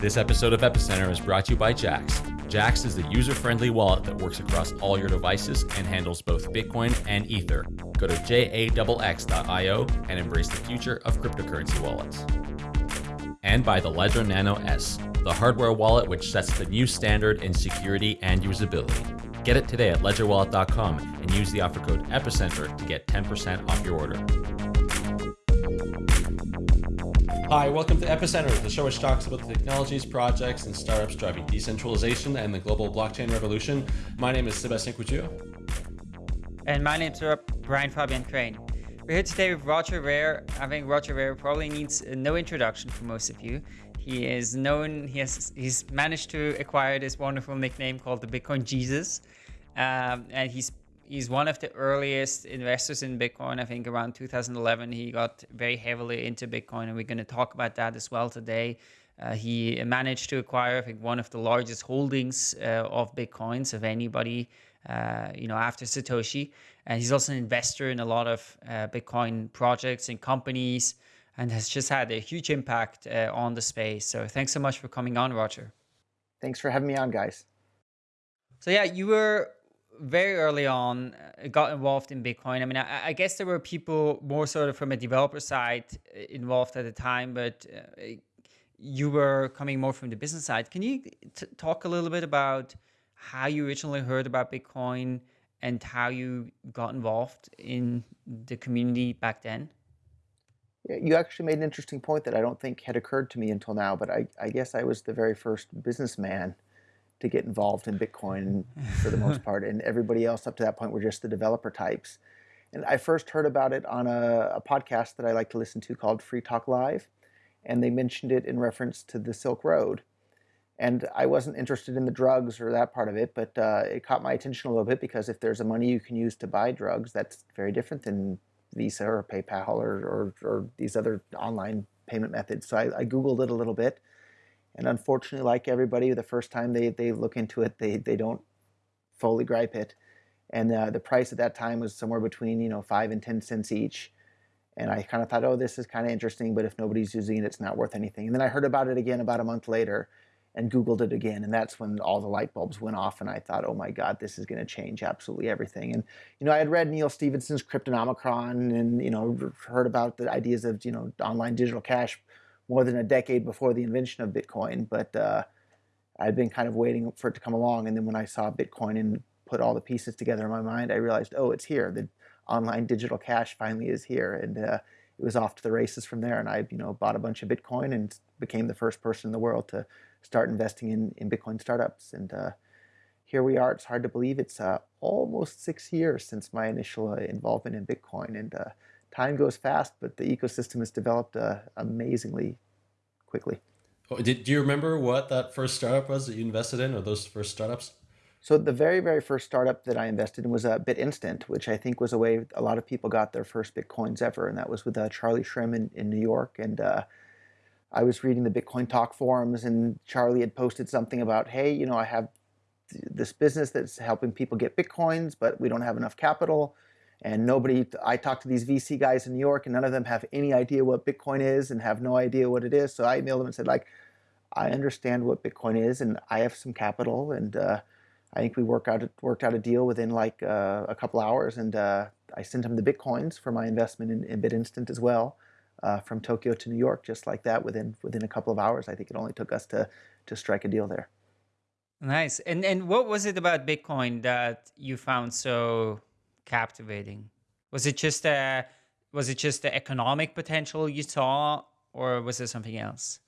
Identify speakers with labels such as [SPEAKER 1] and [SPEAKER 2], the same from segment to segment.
[SPEAKER 1] This episode of Epicenter is brought to you by Jaxx. Jaxx is the user friendly wallet that works across all your devices and handles both Bitcoin and Ether. Go to jaxx.io and embrace the future of cryptocurrency wallets. And by the Ledger Nano S, the hardware wallet which sets the new standard in security and usability. Get it today at ledgerwallet.com and use the offer code EPICENTER to get 10% off your order. Hi, welcome to Epicenter, the show which talks about the technologies, projects, and startups driving decentralization and the global blockchain revolution. My name is Sébastien Couture.
[SPEAKER 2] And my name's Brian Fabian Crain. We're here today with Roger Ver. I think Roger Ver probably needs no introduction for most of you. He is known, he has, he's managed to acquire this wonderful nickname called the Bitcoin Jesus. Um, and he's he's one of the earliest investors in Bitcoin. I think around 2011, he got very heavily into Bitcoin, and we're going to talk about that as well today. Uh, he managed to acquire, I think, one of the largest holdings uh, of Bitcoins of anybody, uh, you know, after Satoshi. And he's also an investor in a lot of uh, Bitcoin projects and companies, and has just had a huge impact uh, on the space. So thanks so much for coming on, Roger.
[SPEAKER 3] Thanks for having me on, guys.
[SPEAKER 2] So yeah, you were very early on uh, got involved in Bitcoin. I mean, I, I, guess there were people more sort of from a developer side uh, involved at the time, but uh, you were coming more from the business side. Can you talk a little bit about how you originally heard about Bitcoin and how you got involved in the community back then?
[SPEAKER 3] You actually made an interesting point that I don't think had occurred to me until now, but I, I guess I was the very first businessman to get involved in Bitcoin for the most part, and everybody else up to that point were just the developer types. And I first heard about it on a, a, podcast that I like to listen to called Free Talk Live, and they mentioned it in reference to the Silk Road. And I wasn't interested in the drugs or that part of it, but uh, it caught my attention a little bit because if there's a money you can use to buy drugs, that's very different than Visa or PayPal or, or, or these other online payment methods. So I, I Googled it a little bit and unfortunately, like everybody, the first time they, they look into it, they, they don't fully gripe it. And uh, the price at that time was somewhere between, you know, five and 10 cents each. And I kind of thought, oh, this is kind of interesting, but if nobody's using it, it's not worth anything. And then I heard about it again about a month later and Googled it again. And that's when all the light bulbs went off. And I thought, oh my God, this is going to change absolutely everything. And, you know, I had read Neal Stephenson's Cryptonomicon and, you know, heard about the ideas of, you know, online digital cash more than a decade before the invention of Bitcoin, but uh, I'd been kind of waiting for it to come along. And then when I saw Bitcoin and put all the pieces together in my mind, I realized, oh, it's here. The online digital cash finally is here. And uh, it was off to the races from there. And I, you know, bought a bunch of Bitcoin and became the first person in the world to start investing in, in Bitcoin startups. And uh, here we are. It's hard to believe it's uh, almost six years since my initial uh, involvement in Bitcoin. And uh, time goes fast, but the ecosystem has developed uh, amazingly quickly.
[SPEAKER 1] Oh, did, do you remember what that first startup was that you invested in or those first startups?
[SPEAKER 3] So the very, very first startup that I invested in was uh, BitInstant, which I think was a way a lot of people got their first Bitcoins ever. And that was with uh, Charlie Shrem in, in New York. And uh, I was reading the Bitcoin Talk forums and Charlie had posted something about, hey, you know, I have this business that's helping people get Bitcoins, but we don't have enough capital and nobody, I talked to these VC guys in New York and none of them have any idea what Bitcoin is and have no idea what it is. So I emailed them and said like, I understand what Bitcoin is and I have some capital and uh, I think we work out, worked out a deal within like uh, a couple hours and uh, I sent them the Bitcoins for my investment in, in BitInstant as well. Uh, from Tokyo to New York, just like that, within within a couple of hours. I think it only took us to to strike a deal there.
[SPEAKER 2] Nice. And and what was it about Bitcoin that you found so captivating? Was it just a was it just the economic potential you saw, or was it something else?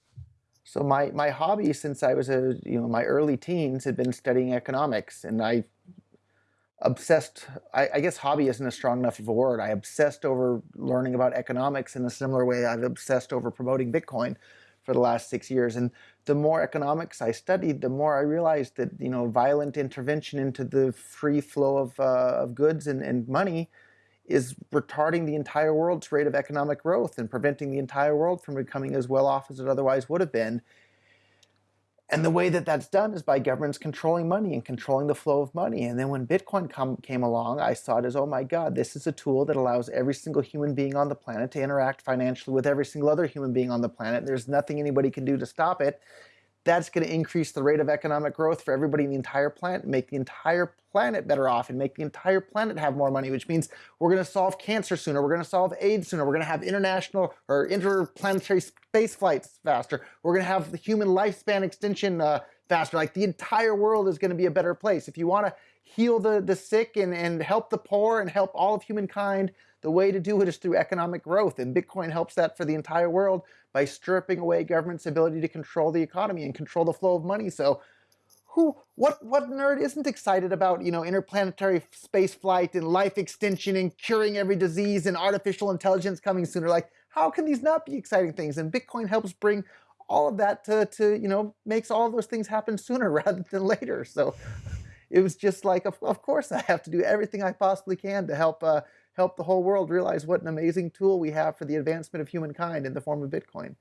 [SPEAKER 3] So my my hobby since I was a you know my early teens had been studying economics, and I obsessed. I, I guess hobby isn't a strong enough word. I obsessed over learning about economics in a similar way I've obsessed over promoting Bitcoin for the last six years. And the more economics I studied, the more I realized that you know violent intervention into the free flow of, uh, of goods and, and money is retarding the entire world's rate of economic growth and preventing the entire world from becoming as well off as it otherwise would have been. And the way that that's done is by governments controlling money and controlling the flow of money. And then when Bitcoin come, came along, I saw it as, oh my God, this is a tool that allows every single human being on the planet to interact financially with every single other human being on the planet. There's nothing anybody can do to stop it. That's going to increase the rate of economic growth for everybody in the entire planet, make the entire planet better off, and make the entire planet have more money, which means we're going to solve cancer sooner, we're going to solve AIDS sooner, we're going to have international or interplanetary space flights faster, we're going to have the human lifespan extension uh, faster. Like the entire world is going to be a better place. If you want to heal the, the sick and, and help the poor and help all of humankind, the way to do it is through economic growth. And Bitcoin helps that for the entire world by stripping away government's ability to control the economy and control the flow of money. So who what what nerd isn't excited about you know interplanetary space flight and life extension and curing every disease and artificial intelligence coming sooner? Like how can these not be exciting things? And bitcoin helps bring all of that to, to you know makes all those things happen sooner rather than later. So it was just like of, of course i have to do everything i possibly can to help uh, help the whole world realize what an amazing tool we have for the advancement of humankind in the form of Bitcoin.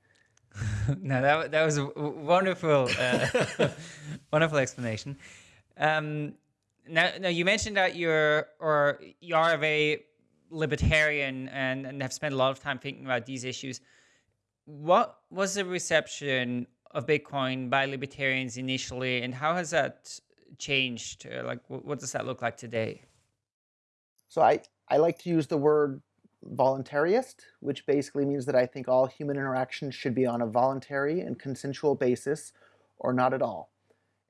[SPEAKER 2] no, that, that was a wonderful, uh, wonderful explanation. Um, now, now, you mentioned that you're, or you are a very libertarian and, and have spent a lot of time thinking about these issues. What was the reception of Bitcoin by libertarians initially, and how has that changed? Uh, like, what does that look like today?
[SPEAKER 3] So I, I like to use the word voluntarist, which basically means that I think all human interactions should be on a voluntary and consensual basis or not at all.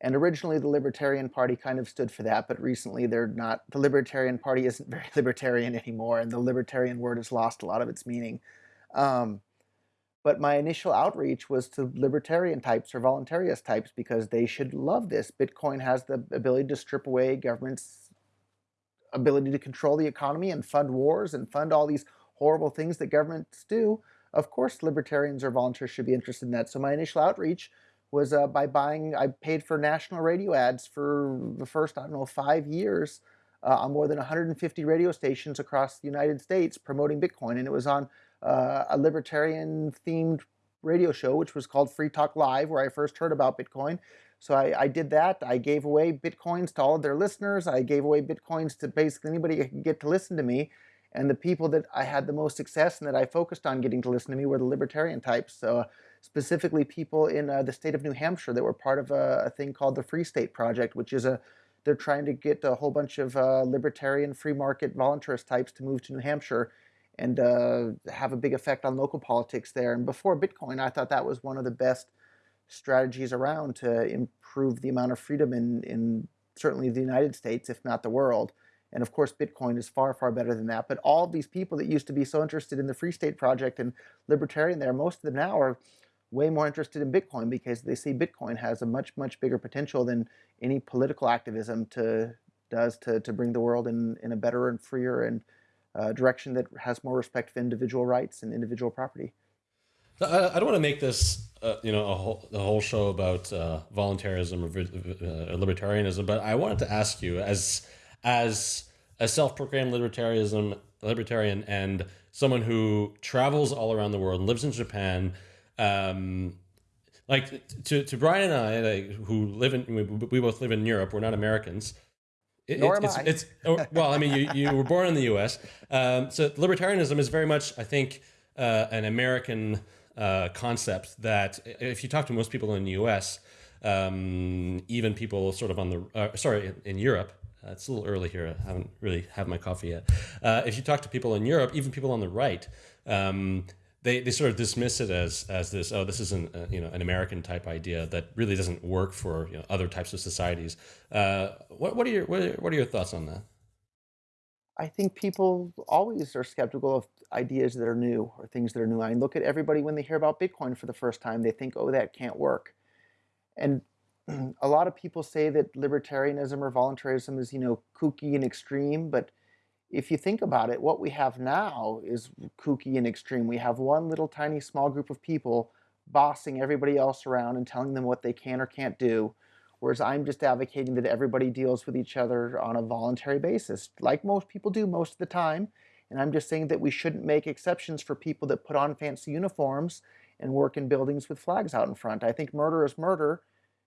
[SPEAKER 3] And originally the Libertarian Party kind of stood for that, but recently they're not, the Libertarian Party isn't very libertarian anymore and the libertarian word has lost a lot of its meaning. Um, but my initial outreach was to libertarian types or voluntarist types because they should love this. Bitcoin has the ability to strip away government's ability to control the economy and fund wars and fund all these horrible things that governments do, of course libertarians or volunteers should be interested in that. So my initial outreach was uh, by buying, I paid for national radio ads for the first, I don't know, five years uh, on more than 150 radio stations across the United States promoting Bitcoin. And it was on uh, a libertarian themed radio show, which was called Free Talk Live, where I first heard about Bitcoin. So I, I, did that. I gave away Bitcoins to all of their listeners. I gave away Bitcoins to basically anybody who could get to listen to me. And the people that I had the most success and that I focused on getting to listen to me were the libertarian types. So uh, specifically people in uh, the state of New Hampshire that were part of a, a, thing called the Free State Project, which is a, they're trying to get a whole bunch of uh, libertarian free market voluntarist types to move to New Hampshire and uh, have a big effect on local politics there. And before Bitcoin, I thought that was one of the best strategies around to improve the amount of freedom in, in certainly the United States, if not the world. And of course, Bitcoin is far, far better than that. But all these people that used to be so interested in the Free State Project and libertarian there, most of them now are way more interested in Bitcoin because they see Bitcoin has a much, much bigger potential than any political activism to does to, to bring the world in, in a better and freer and uh, direction that has more respect for individual rights and individual property.
[SPEAKER 4] I, I don't want to make this, uh, you know, a whole, a whole show about uh, voluntarism or uh, libertarianism, but I wanted to ask you, as as a self-proclaimed libertarianism libertarian and someone who travels all around the world and lives in Japan, um, like to, to Brian and I, like, who live in, we, we, both live in Europe. We're not Americans.
[SPEAKER 3] It, Nor
[SPEAKER 4] it's,
[SPEAKER 3] am
[SPEAKER 4] I. It's, oh, well, I mean, you, you were born in the U.S. Um, so libertarianism is very much, I think, uh, an American uh, concept that if you talk to most people in the U.S., um, even people sort of on the uh, sorry in Europe, uh, it's a little early here. I haven't really had my coffee yet. Uh, if you talk to people in Europe, even people on the right, um, they, they sort of dismiss it as as this oh this is an uh, you know an American type idea that really doesn't work for you know, other types of societies. Uh, what what are your what are, what are your thoughts on that?
[SPEAKER 3] I think people always are skeptical of ideas that are new or things that are new. I look at everybody when they hear about Bitcoin for the first time, they think, oh, that can't work. And a lot of people say that libertarianism or voluntarism is, you know, kooky and extreme. But if you think about it, what we have now is kooky and extreme. We have one little tiny small group of people bossing everybody else around and telling them what they can or can't do. Whereas I'm just advocating that everybody deals with each other on a voluntary basis, like most people do most of the time. And I'm just saying that we shouldn't make exceptions for people that put on fancy uniforms and work in buildings with flags out in front. I think murder is murder,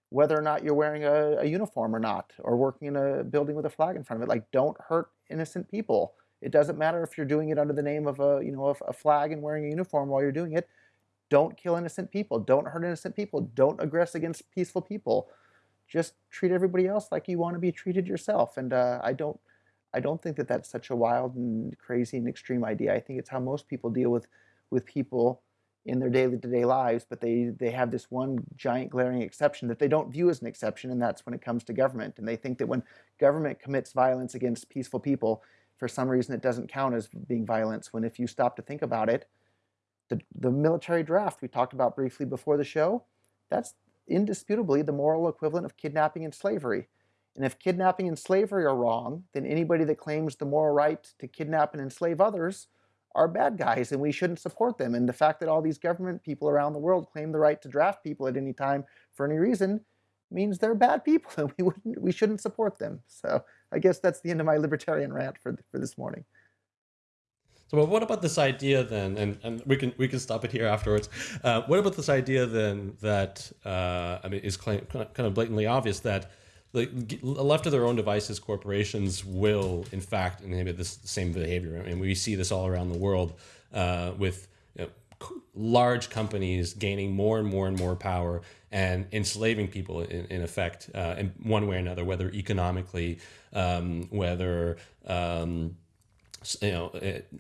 [SPEAKER 3] whether or not you're wearing a, a uniform or not, or working in a building with a flag in front of it. Like, don't hurt innocent people. It doesn't matter if you're doing it under the name of a, you know, a, a flag and wearing a uniform while you're doing it. don't kill innocent people, don't hurt innocent people, don't aggress against peaceful people. Just treat everybody else like you want to be treated yourself. And uh, I don't, I don't think that that's such a wild and crazy and extreme idea. I think it's how most people deal with, with people in their day-to-day lives, but they they have this one giant glaring exception that they don't view as an exception, and that's when it comes to government. And they think that when government commits violence against peaceful people, for some reason it doesn't count as being violence. When if you stop to think about it, the the military draft we talked about briefly before the show, that's indisputably the moral equivalent of kidnapping and slavery. And if kidnapping and slavery are wrong, then anybody that claims the moral right to kidnap and enslave others are bad guys and we shouldn't support them. And the fact that all these government people around the world claim the right to draft people at any time for any reason means they're bad people and we wouldn't we shouldn't support them. So I guess that's the end of my libertarian rant for for this morning.
[SPEAKER 4] So what about this idea then, and, and we can we can stop it here afterwards. Uh, what about this idea then that uh, I mean is claim, kind of blatantly obvious that the, left to their own devices, corporations will, in fact, inhibit this same behavior. I mean, we see this all around the world uh, with large companies gaining more and more and more power and enslaving people in, in effect uh, in one way or another, whether economically, um, whether um, you know,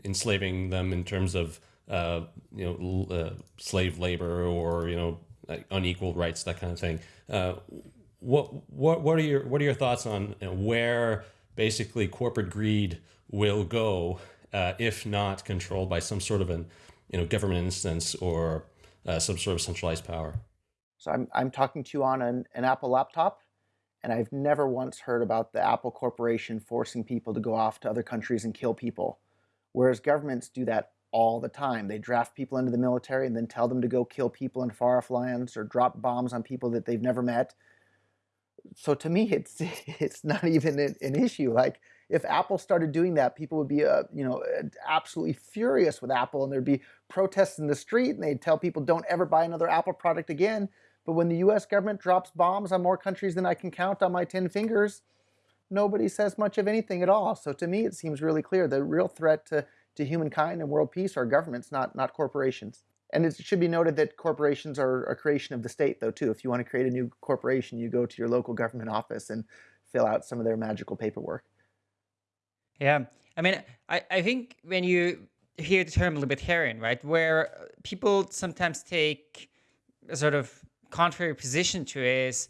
[SPEAKER 4] enslaving them in terms of uh, you know uh, slave labor or you know unequal rights, that kind of thing. Uh, what what what are your what are your thoughts on you know, where basically corporate greed will go uh, if not controlled by some sort of an you know government instance or uh, some sort of centralized power?
[SPEAKER 3] So I'm I'm talking to you on an, an Apple laptop, and I've never once heard about the Apple Corporation forcing people to go off to other countries and kill people, whereas governments do that all the time. They draft people into the military and then tell them to go kill people in far off lands or drop bombs on people that they've never met so to me, it's it's not even an, issue. Like if Apple started doing that, people would be, uh, you know, absolutely furious with Apple, and there'd be protests in the street, and they'd tell people don't ever buy another Apple product again. But when the U.S. government drops bombs on more countries than I can count on my ten fingers, nobody says much of anything at all. So to me, it seems really clear the real threat to to humankind and world peace are governments, not not corporations. And it should be noted that corporations are a creation of the state, though, too. If you want to create a new corporation, you go to your local government office and fill out some of their magical paperwork.
[SPEAKER 2] Yeah. I mean, I, I think when you hear the term libertarian, right, where people sometimes take a sort of contrary position to is,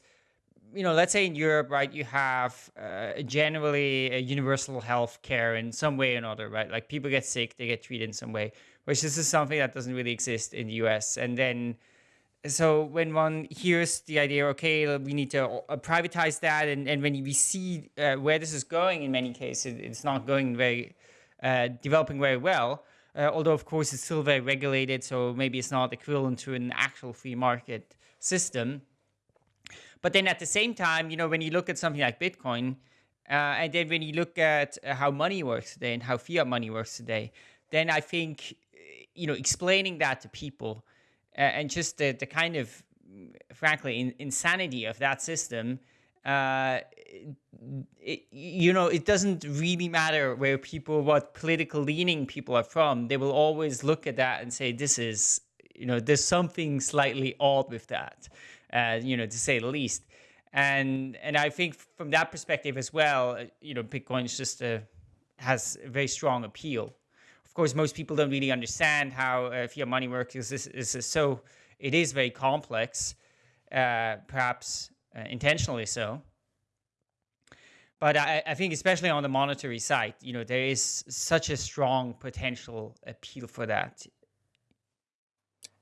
[SPEAKER 2] you know, let's say in Europe, right, you have uh, generally a universal health care in some way or another, right? Like people get sick, they get treated in some way which this is something that doesn't really exist in the US. And then, so when one hears the idea, okay, we need to uh, privatize that, and, and when we see uh, where this is going in many cases, it's not going very, uh, developing very well. Uh, although, of course, it's still very regulated, so maybe it's not equivalent to an actual free market system. But then at the same time, you know, when you look at something like Bitcoin, uh, and then when you look at uh, how money works today and how fiat money works today, then I think you know, explaining that to people uh, and just the, the kind of, frankly, in, insanity of that system, uh, it, you know, it doesn't really matter where people, what political leaning people are from. They will always look at that and say, this is, you know, there's something slightly odd with that, uh, you know, to say the least. And and I think from that perspective as well, you know, Bitcoin just a, has a very strong appeal Of course, most people don't really understand how uh, fiat money works. This is so it is very complex, uh, perhaps uh, intentionally so. But I, I, think especially on the monetary side, you know, there is such a strong potential appeal for that.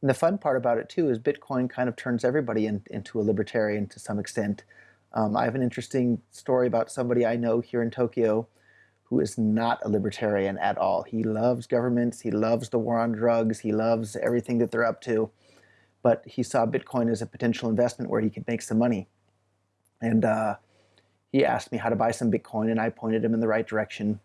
[SPEAKER 3] And the fun part about it too is Bitcoin kind of turns everybody in, into a libertarian to some extent. Um, I have an interesting story about somebody I know here in Tokyo who is not a libertarian at all. He loves governments, he loves the war on drugs, he loves everything that they're up to, but he saw Bitcoin as a potential investment where he could make some money. And uh, he asked me how to buy some Bitcoin, and I pointed him in the right direction.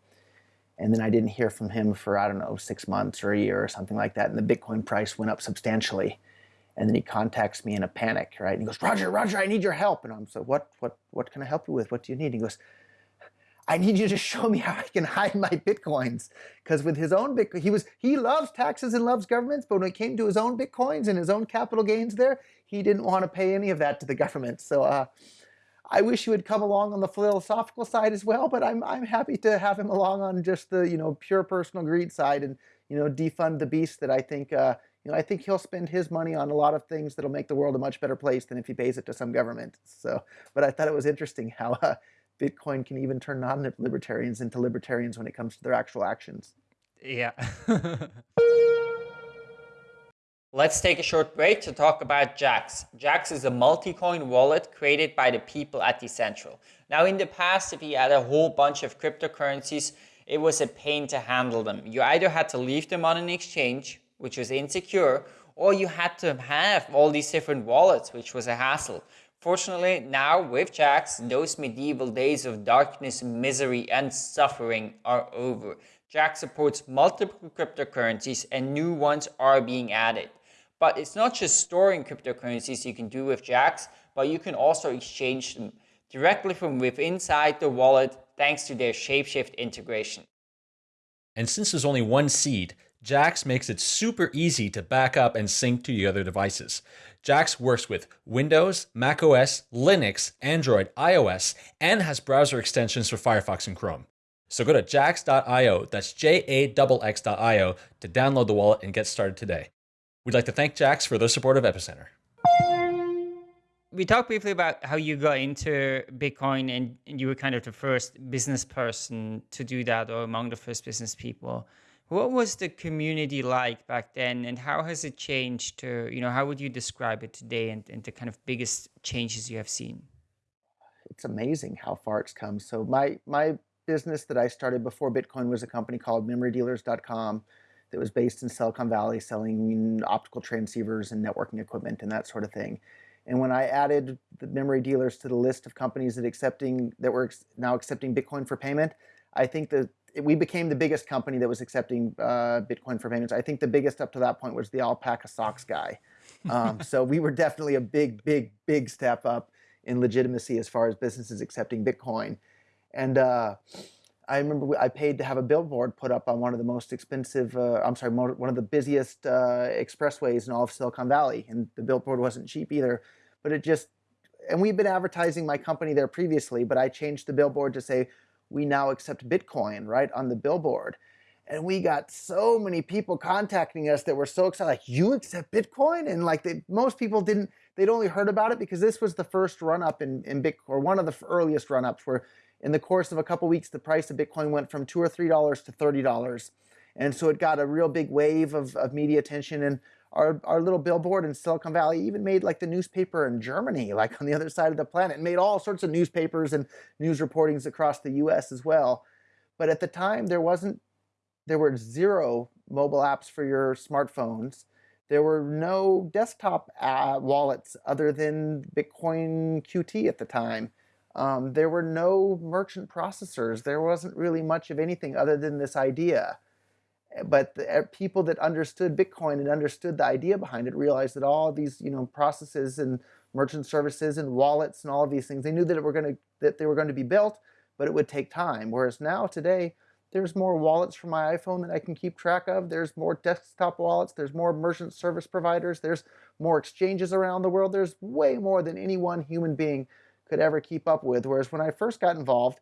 [SPEAKER 3] And then I didn't hear from him for, I don't know, six months or a year or something like that. And the Bitcoin price went up substantially. And then he contacts me in a panic, right? And he goes, Roger, Roger, I need your help. And I'm so, what, what, what can I help you with? What do you need? He goes, I need you to show me how I can hide my bitcoins. Because with his own bitcoin, he was he loves taxes and loves governments, but when it came to his own bitcoins and his own capital gains there, he didn't want to pay any of that to the government. So uh, I wish he would come along on the philosophical side as well, but I'm I'm happy to have him along on just the you know pure personal greed side and you know defund the beast that I think uh, you know I think he'll spend his money on a lot of things that'll make the world a much better place than if he pays it to some government. So, but I thought it was interesting how. Uh, Bitcoin can even turn non-libertarians into libertarians when it comes to their actual actions.
[SPEAKER 2] Yeah. Let's take a short break to talk about Jaxx. Jaxx is a multi-coin wallet created by the people at Decentral. Now in the past, if you had a whole bunch of cryptocurrencies, it was a pain to handle them. You either had to leave them on an exchange, which was insecure, or you had to have all these different wallets, which was a hassle. Fortunately, now with Jax, those medieval days of darkness, misery, and suffering are over. Jaxx supports multiple cryptocurrencies and new ones are being added. But it's not just storing cryptocurrencies you can do with Jaxx, but you can also exchange them directly from within inside the wallet thanks to their Shapeshift integration.
[SPEAKER 1] And since there's only one seed, Jaxx makes it super easy to back up and sync to your other devices. JAX works with Windows, macOS, Linux, Android, iOS, and has browser extensions for Firefox and Chrome. So go to jaxx.io, that's J-A-X-X.io, to download the wallet and get started today. We'd like to thank Jaxx for their support of Epicenter.
[SPEAKER 2] We talked briefly about how you got into Bitcoin and you were kind of the first business person to do that or among the first business people. What was the community like back then and how has it changed to, you know, how would you describe it today and, and the kind of biggest changes you have seen?
[SPEAKER 3] It's amazing how far it's come. So my, my business that I started before Bitcoin was a company called memorydealers.com that was based in Silicon Valley selling optical transceivers and networking equipment and that sort of thing. And when I added the memory dealers to the list of companies that accepting that were now accepting Bitcoin for payment, I think that we became the biggest company that was accepting uh, Bitcoin for payments. I think the biggest up to that point was the alpaca socks guy. Um, so we were definitely a big, big, big step up in legitimacy as far as businesses accepting Bitcoin. And uh, I remember I paid to have a billboard put up on one of the most expensive, uh, I'm sorry, one of the busiest uh, expressways in all of Silicon Valley. And the billboard wasn't cheap either, but it just, and we've been advertising my company there previously, but I changed the billboard to say, we now accept Bitcoin, right, on the billboard. And we got so many people contacting us that were so excited, like, you accept Bitcoin? And like, they, most people didn't, they'd only heard about it because this was the first run up in, in Bitcoin, or one of the earliest run ups where in the course of a couple weeks, the price of Bitcoin went from two or $3 to $30. And so it got a real big wave of, of media attention. And our, our little billboard in Silicon Valley even made like the newspaper in Germany, like on the other side of the planet, made all sorts of newspapers and news reportings across the US as well. But at the time, there wasn't, there were zero mobile apps for your smartphones. There were no desktop uh, wallets other than Bitcoin QT at the time. Um, there were no merchant processors. There wasn't really much of anything other than this idea but the uh, people that understood Bitcoin and understood the idea behind it realized that all these you know processes and merchant services and wallets and all of these things they knew that it were going to that they were going to be built, but it would take time. Whereas now today there's more wallets for my iPhone that I can keep track of. There's more desktop wallets. There's more merchant service providers. There's more exchanges around the world. There's way more than any one human being could ever keep up with. Whereas when I first got involved,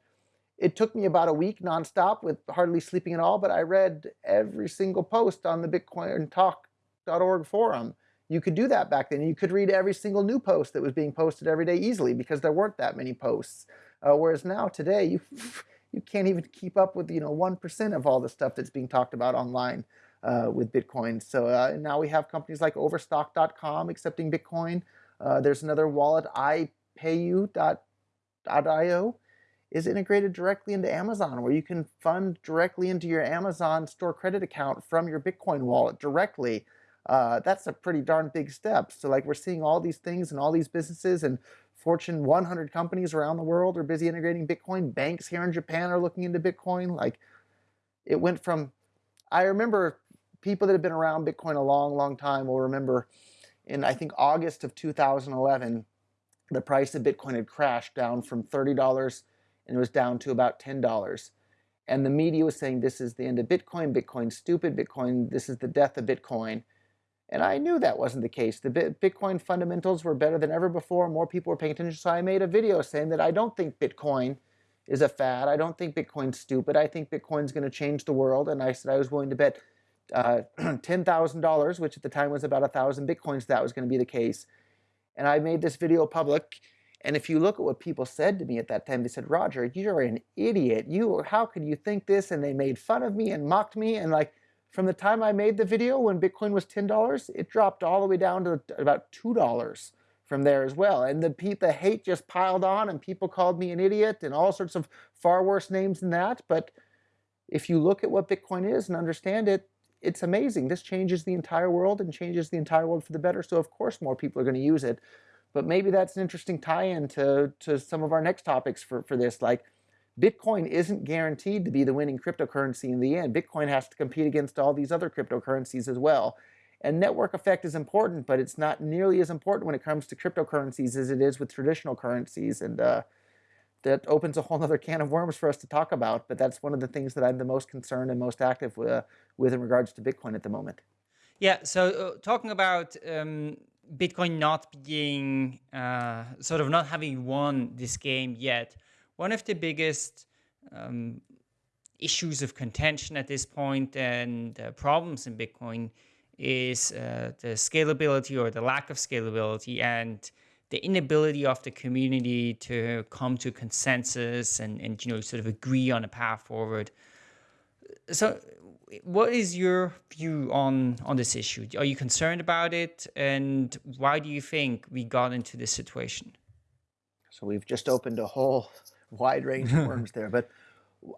[SPEAKER 3] it took me about a week nonstop with hardly sleeping at all, but I read every single post on the bitcointalk.org forum. You could do that back then. You could read every single new post that was being posted every day easily because there weren't that many posts. Uh, whereas now, today, you you can't even keep up with you know one percent of all the stuff that's being talked about online uh, with Bitcoin. So uh, now we have companies like Overstock.com accepting Bitcoin. Uh, there's another wallet, iPayu.io is integrated directly into Amazon where you can fund directly into your Amazon store credit account from your Bitcoin wallet directly. Uh, that's a pretty darn big step. So like we're seeing all these things and all these businesses and Fortune 100 companies around the world are busy integrating Bitcoin. Banks here in Japan are looking into Bitcoin. Like it went from, I remember people that have been around Bitcoin a long, long time will remember in I think August of 2011, the price of Bitcoin had crashed down from $30 and it was down to about $10. And the media was saying this is the end of Bitcoin, Bitcoin's stupid, Bitcoin, this is the death of Bitcoin. And I knew that wasn't the case. The Bitcoin fundamentals were better than ever before. More people were paying attention. So I made a video saying that I don't think Bitcoin is a fad. I don't think Bitcoin's stupid. I think Bitcoin's going to change the world. And I said I was willing to bet uh, $10,000, which at the time was about a thousand Bitcoins, that was going to be the case. And I made this video public. And if you look at what people said to me at that time, they said, Roger, you're an idiot. You, how could you think this? And they made fun of me and mocked me. And like, from the time I made the video when Bitcoin was $10, it dropped all the way down to about $2 from there as well. And the, the hate just piled on and people called me an idiot and all sorts of far worse names than that. But if you look at what Bitcoin is and understand it, it's amazing. This changes the entire world and changes the entire world for the better. So of course more people are going to use it. But maybe that's an interesting tie-in to, to some of our next topics for, for this. Like Bitcoin isn't guaranteed to be the winning cryptocurrency in the end. Bitcoin has to compete against all these other cryptocurrencies as well. And network effect is important, but it's not nearly as important when it comes to cryptocurrencies as it is with traditional currencies. And uh, that opens a whole other can of worms for us to talk about. But that's one of the things that I'm the most concerned and most active with, uh, with in regards to Bitcoin at the moment.
[SPEAKER 2] Yeah, so uh, talking about um, Bitcoin not being, uh, sort of not having won this game yet, one of the biggest um, issues of contention at this point and uh, problems in Bitcoin is uh, the scalability or the lack of scalability and the inability of the community to come to consensus and, and you know sort of agree on a path forward. So what is your view on on this issue? Are you concerned about it and why do you think we got into this situation?
[SPEAKER 3] So we've just opened a whole wide range of worms there. But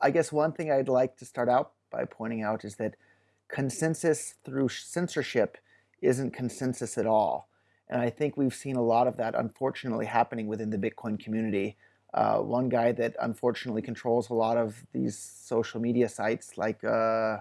[SPEAKER 3] I guess one thing I'd like to start out by pointing out is that consensus through censorship isn't consensus at all. And I think we've seen a lot of that unfortunately happening within the Bitcoin community. Uh, one guy that unfortunately controls a lot of these social media sites, like uh,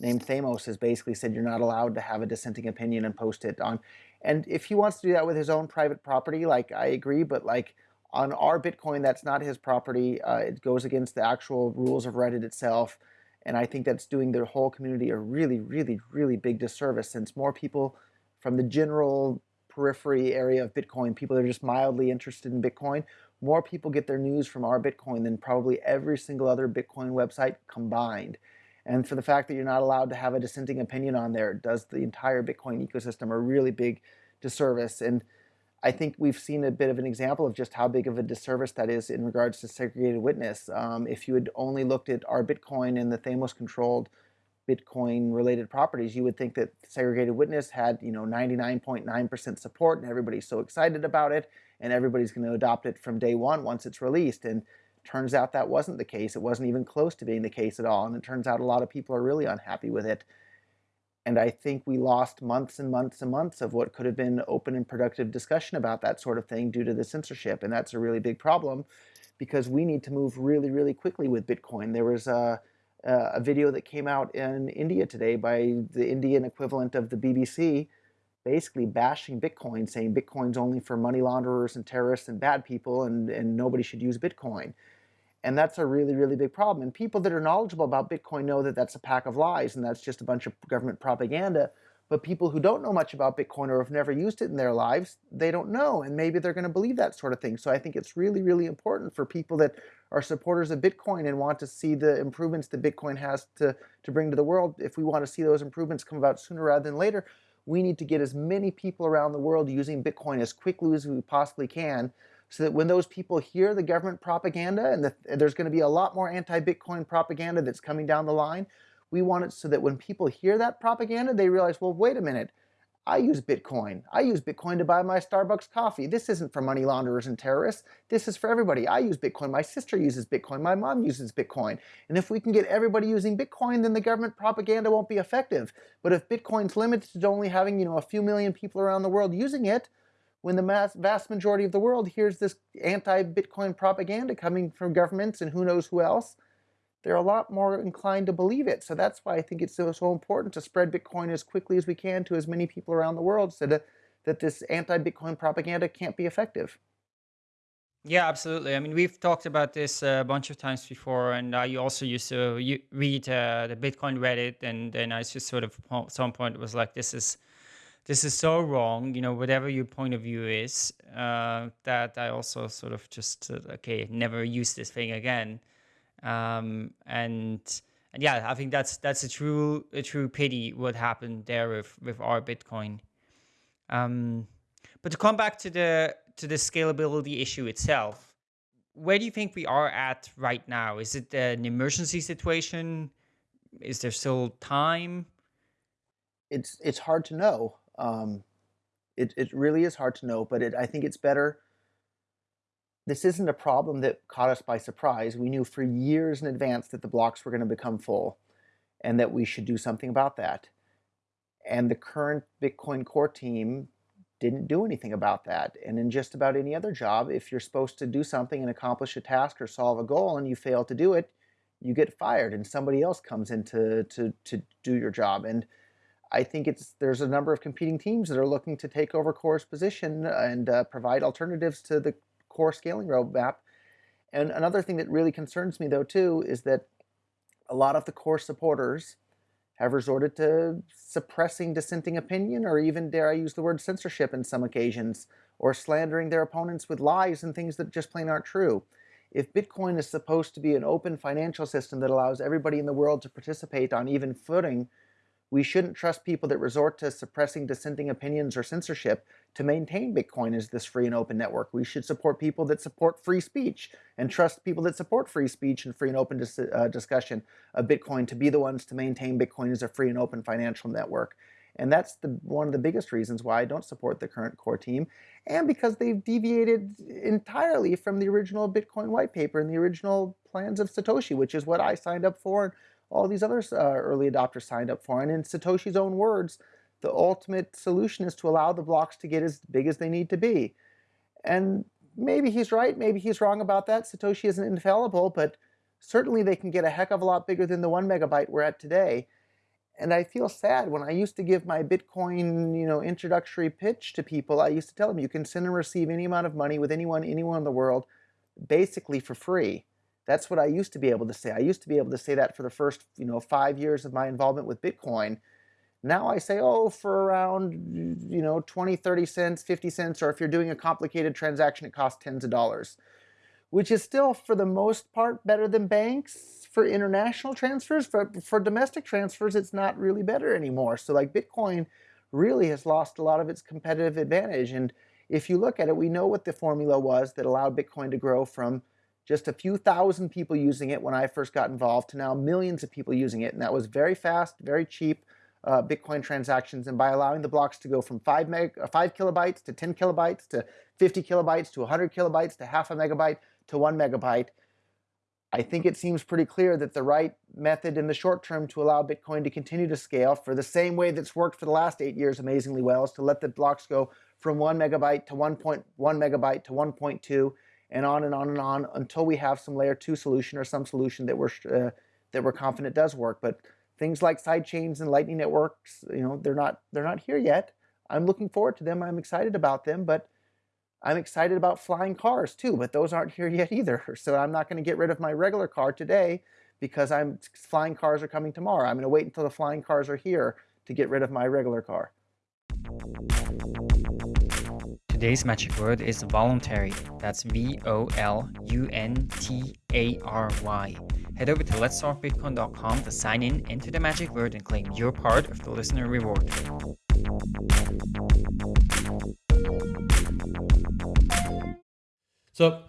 [SPEAKER 3] named Theymos, has basically said you're not allowed to have a dissenting opinion and post it on. And if he wants to do that with his own private property, like I agree, but like on r/Bitcoin, that's not his property. Uh, it goes against the actual rules of Reddit itself. And I think that's doing the whole community a really, really, really big disservice since more people from the general periphery area of Bitcoin, people that are just mildly interested in Bitcoin, more people get their news from r/Bitcoin than probably every single other Bitcoin website combined. And for the fact that you're not allowed to have a dissenting opinion on there does the entire Bitcoin ecosystem a really big disservice. And I think we've seen a bit of an example of just how big of a disservice that is in regards to segregated witness. Um, if you had only looked at r/Bitcoin and the Theymos controlled Bitcoin related properties, you would think that segregated witness had, you know, 99.9% support and everybody's so excited about it and everybody's going to adopt it from day one once it's released. And turns out that wasn't the case. It wasn't even close to being the case at all. And it turns out a lot of people are really unhappy with it. And I think we lost months and months and months of what could have been open and productive discussion about that sort of thing due to the censorship. And that's a really big problem because we need to move really, really quickly with Bitcoin. There was a, Uh, a video that came out in India today by the Indian equivalent of the BBC, basically bashing Bitcoin, saying Bitcoin's only for money launderers and terrorists and bad people and, and nobody should use Bitcoin. And that's a really, really big problem. And people that are knowledgeable about Bitcoin know that that's a pack of lies and that's just a bunch of government propaganda. But people who don't know much about Bitcoin or have never used it in their lives, they don't know. And maybe they're going to believe that sort of thing. So I think it's really, really important for people that are supporters of Bitcoin and want to see the improvements that Bitcoin has to, to bring to the world. If we want to see those improvements come about sooner rather than later, we need to get as many people around the world using Bitcoin as quickly as we possibly can so that when those people hear the government propaganda and the, there's going to be a lot more anti-Bitcoin propaganda that's coming down the line, we want it so that when people hear that propaganda, they realize, well, wait a minute, I use Bitcoin. I use Bitcoin to buy my Starbucks coffee. This isn't for money launderers and terrorists. This is for everybody. I use Bitcoin. My sister uses Bitcoin. My mom uses Bitcoin. And if we can get everybody using Bitcoin, then the government propaganda won't be effective. But if Bitcoin's limited to only having, you know, a few million people around the world using it, when the mass, vast majority of the world hears this anti-Bitcoin propaganda coming from governments and who knows who else, they're a lot more inclined to believe it. So that's why I think it's so, so important to spread Bitcoin as quickly as we can to as many people around the world so that, that this anti-Bitcoin propaganda can't be effective.
[SPEAKER 2] Yeah, absolutely. I mean, we've talked about this a bunch of times before, and I also used to read uh, the Bitcoin Reddit, and then I just sort of at some point was like, "This is, this is so wrong." You know, whatever your point of view is, uh, that I also sort of just uh, okay, never use this thing again, um, and and yeah, I think that's that's a true a true pity what happened there with with r/Bitcoin. Um, but to come back to the to the scalability issue itself, where do you think we are at right now? Is it an emergency situation? Is there still time?
[SPEAKER 3] It's it's hard to know. Um, it it really is hard to know, but it, I think it's better. This isn't a problem that caught us by surprise. We knew for years in advance that the blocks were going to become full, and that we should do something about that. And the current Bitcoin core team didn't do anything about that. And in just about any other job, if you're supposed to do something and accomplish a task or solve a goal and you fail to do it, you get fired and somebody else comes in to, to, to do your job. And I think it's there's a number of competing teams that are looking to take over Core's position and uh, provide alternatives to the Core scaling roadmap. And another thing that really concerns me though too is that a lot of the Core supporters have resorted to suppressing dissenting opinion or even, dare I use the word, censorship in some occasions, or slandering their opponents with lies and things that just plain aren't true. If Bitcoin is supposed to be an open financial system that allows everybody in the world to participate on even footing we shouldn't trust people that resort to suppressing dissenting opinions or censorship to maintain Bitcoin as this free and open network. We should support people that support free speech and trust people that support free speech and free and open dis uh, discussion of Bitcoin to be the ones to maintain Bitcoin as a free and open financial network. And that's the one of the biggest reasons why I don't support the current core team, and because they've deviated entirely from the original Bitcoin white paper and the original plans of Satoshi, which is what I signed up for all these other uh, early adopters signed up for. And in Satoshi's own words, the ultimate solution is to allow the blocks to get as big as they need to be. And maybe he's right, maybe he's wrong about that. Satoshi isn't infallible, but certainly they can get a heck of a lot bigger than the one megabyte we're at today. And I feel sad when I used to give my Bitcoin, you know, introductory pitch to people. I used to tell them you can send and receive any amount of money with anyone, anyone in the world, basically for free. That's what I used to be able to say. I used to be able to say that for the first, you know, five years of my involvement with Bitcoin. Now I say, oh, for around, you know, 20, 30 cents, 50 cents, or if you're doing a complicated transaction, it costs tens of dollars, which is still, for the most part, better than banks. For international transfers, for, for domestic transfers, it's not really better anymore. So like Bitcoin really has lost a lot of its competitive advantage. And if you look at it, we know what the formula was that allowed Bitcoin to grow from just a few thousand people using it when I first got involved to now millions of people using it. And that was very fast, very cheap uh, Bitcoin transactions. And by allowing the blocks to go from five, meg uh, five kilobytes to 10 kilobytes to 50 kilobytes to 100 kilobytes to half a megabyte to one megabyte, I think it seems pretty clear that the right method in the short term to allow Bitcoin to continue to scale for the same way that's worked for the last eight years amazingly well is to let the blocks go from one megabyte to 1.1 megabyte to 1.2 and on and on and on until we have some layer two solution or some solution that we're uh, that we're confident does work. But things like side chains and lightning networks, you know, they're not they're not here yet. I'm looking forward to them. I'm excited about them, but I'm excited about flying cars too, but those aren't here yet either. So I'm not going to get rid of my regular car today because I'm flying cars are coming tomorrow. I'm going to wait until the flying cars are here to get rid of my regular car.
[SPEAKER 2] Today's magic word is voluntary. That's V O L U N T A R Y. Head over to letstalkbitcoin.com to sign in, enter the magic word, and claim your part of the listener reward.
[SPEAKER 4] So,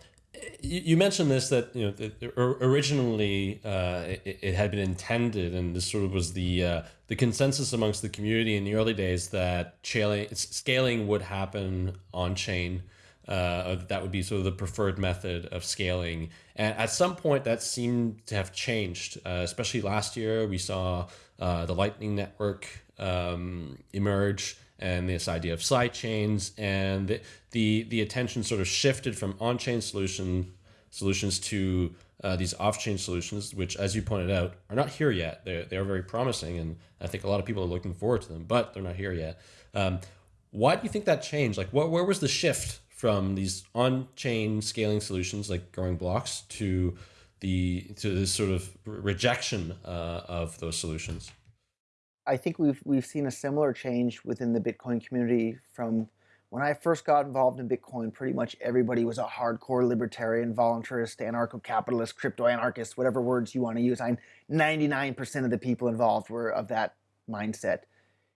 [SPEAKER 4] you mentioned this that you know originally uh, it, it, had been intended, and this sort of was the uh, the consensus amongst the community in the early days that scaling scaling would happen on chain. Uh, that would be sort of the preferred method of scaling. And at some point, that seemed to have changed. Uh, especially last year, we saw uh, the Lightning Network um, emerge and this idea of side chains and the, the, the attention sort of shifted from on-chain solution solutions to uh, these off-chain solutions, which, as you pointed out, are not here yet. They're, they're very promising, and I think a lot of people are looking forward to them, but they're not here yet. Um, why do you think that changed? Like, what, where was the shift from these on-chain scaling solutions like growing blocks to the to this sort of rejection uh, of those solutions?
[SPEAKER 3] I think we've we've seen a similar change within the Bitcoin community from when I first got involved in Bitcoin, pretty much everybody was a hardcore libertarian, voluntarist, anarcho-capitalist, crypto-anarchist, whatever words you want to use. I'm 99% of the people involved were of that mindset.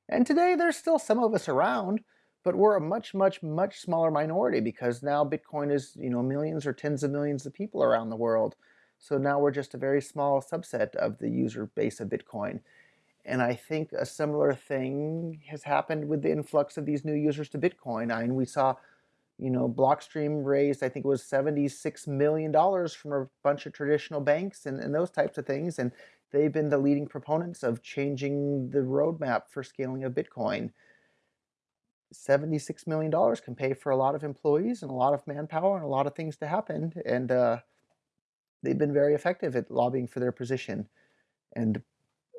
[SPEAKER 3] And today there's still some of us around, but we're a much, much, much smaller minority because now Bitcoin is, you know, millions or tens of millions of people around the world. So now we're just a very small subset of the user base of Bitcoin. And I think a similar thing has happened with the influx of these new users to Bitcoin. I mean, we saw, you know, Blockstream raised, I think it was $76 million from a bunch of traditional banks and, and those types of things. And they've been the leading proponents of changing the roadmap for scaling of Bitcoin. $76 million can pay for a lot of employees and a lot of manpower and a lot of things to happen. And uh, they've been very effective at lobbying for their position. And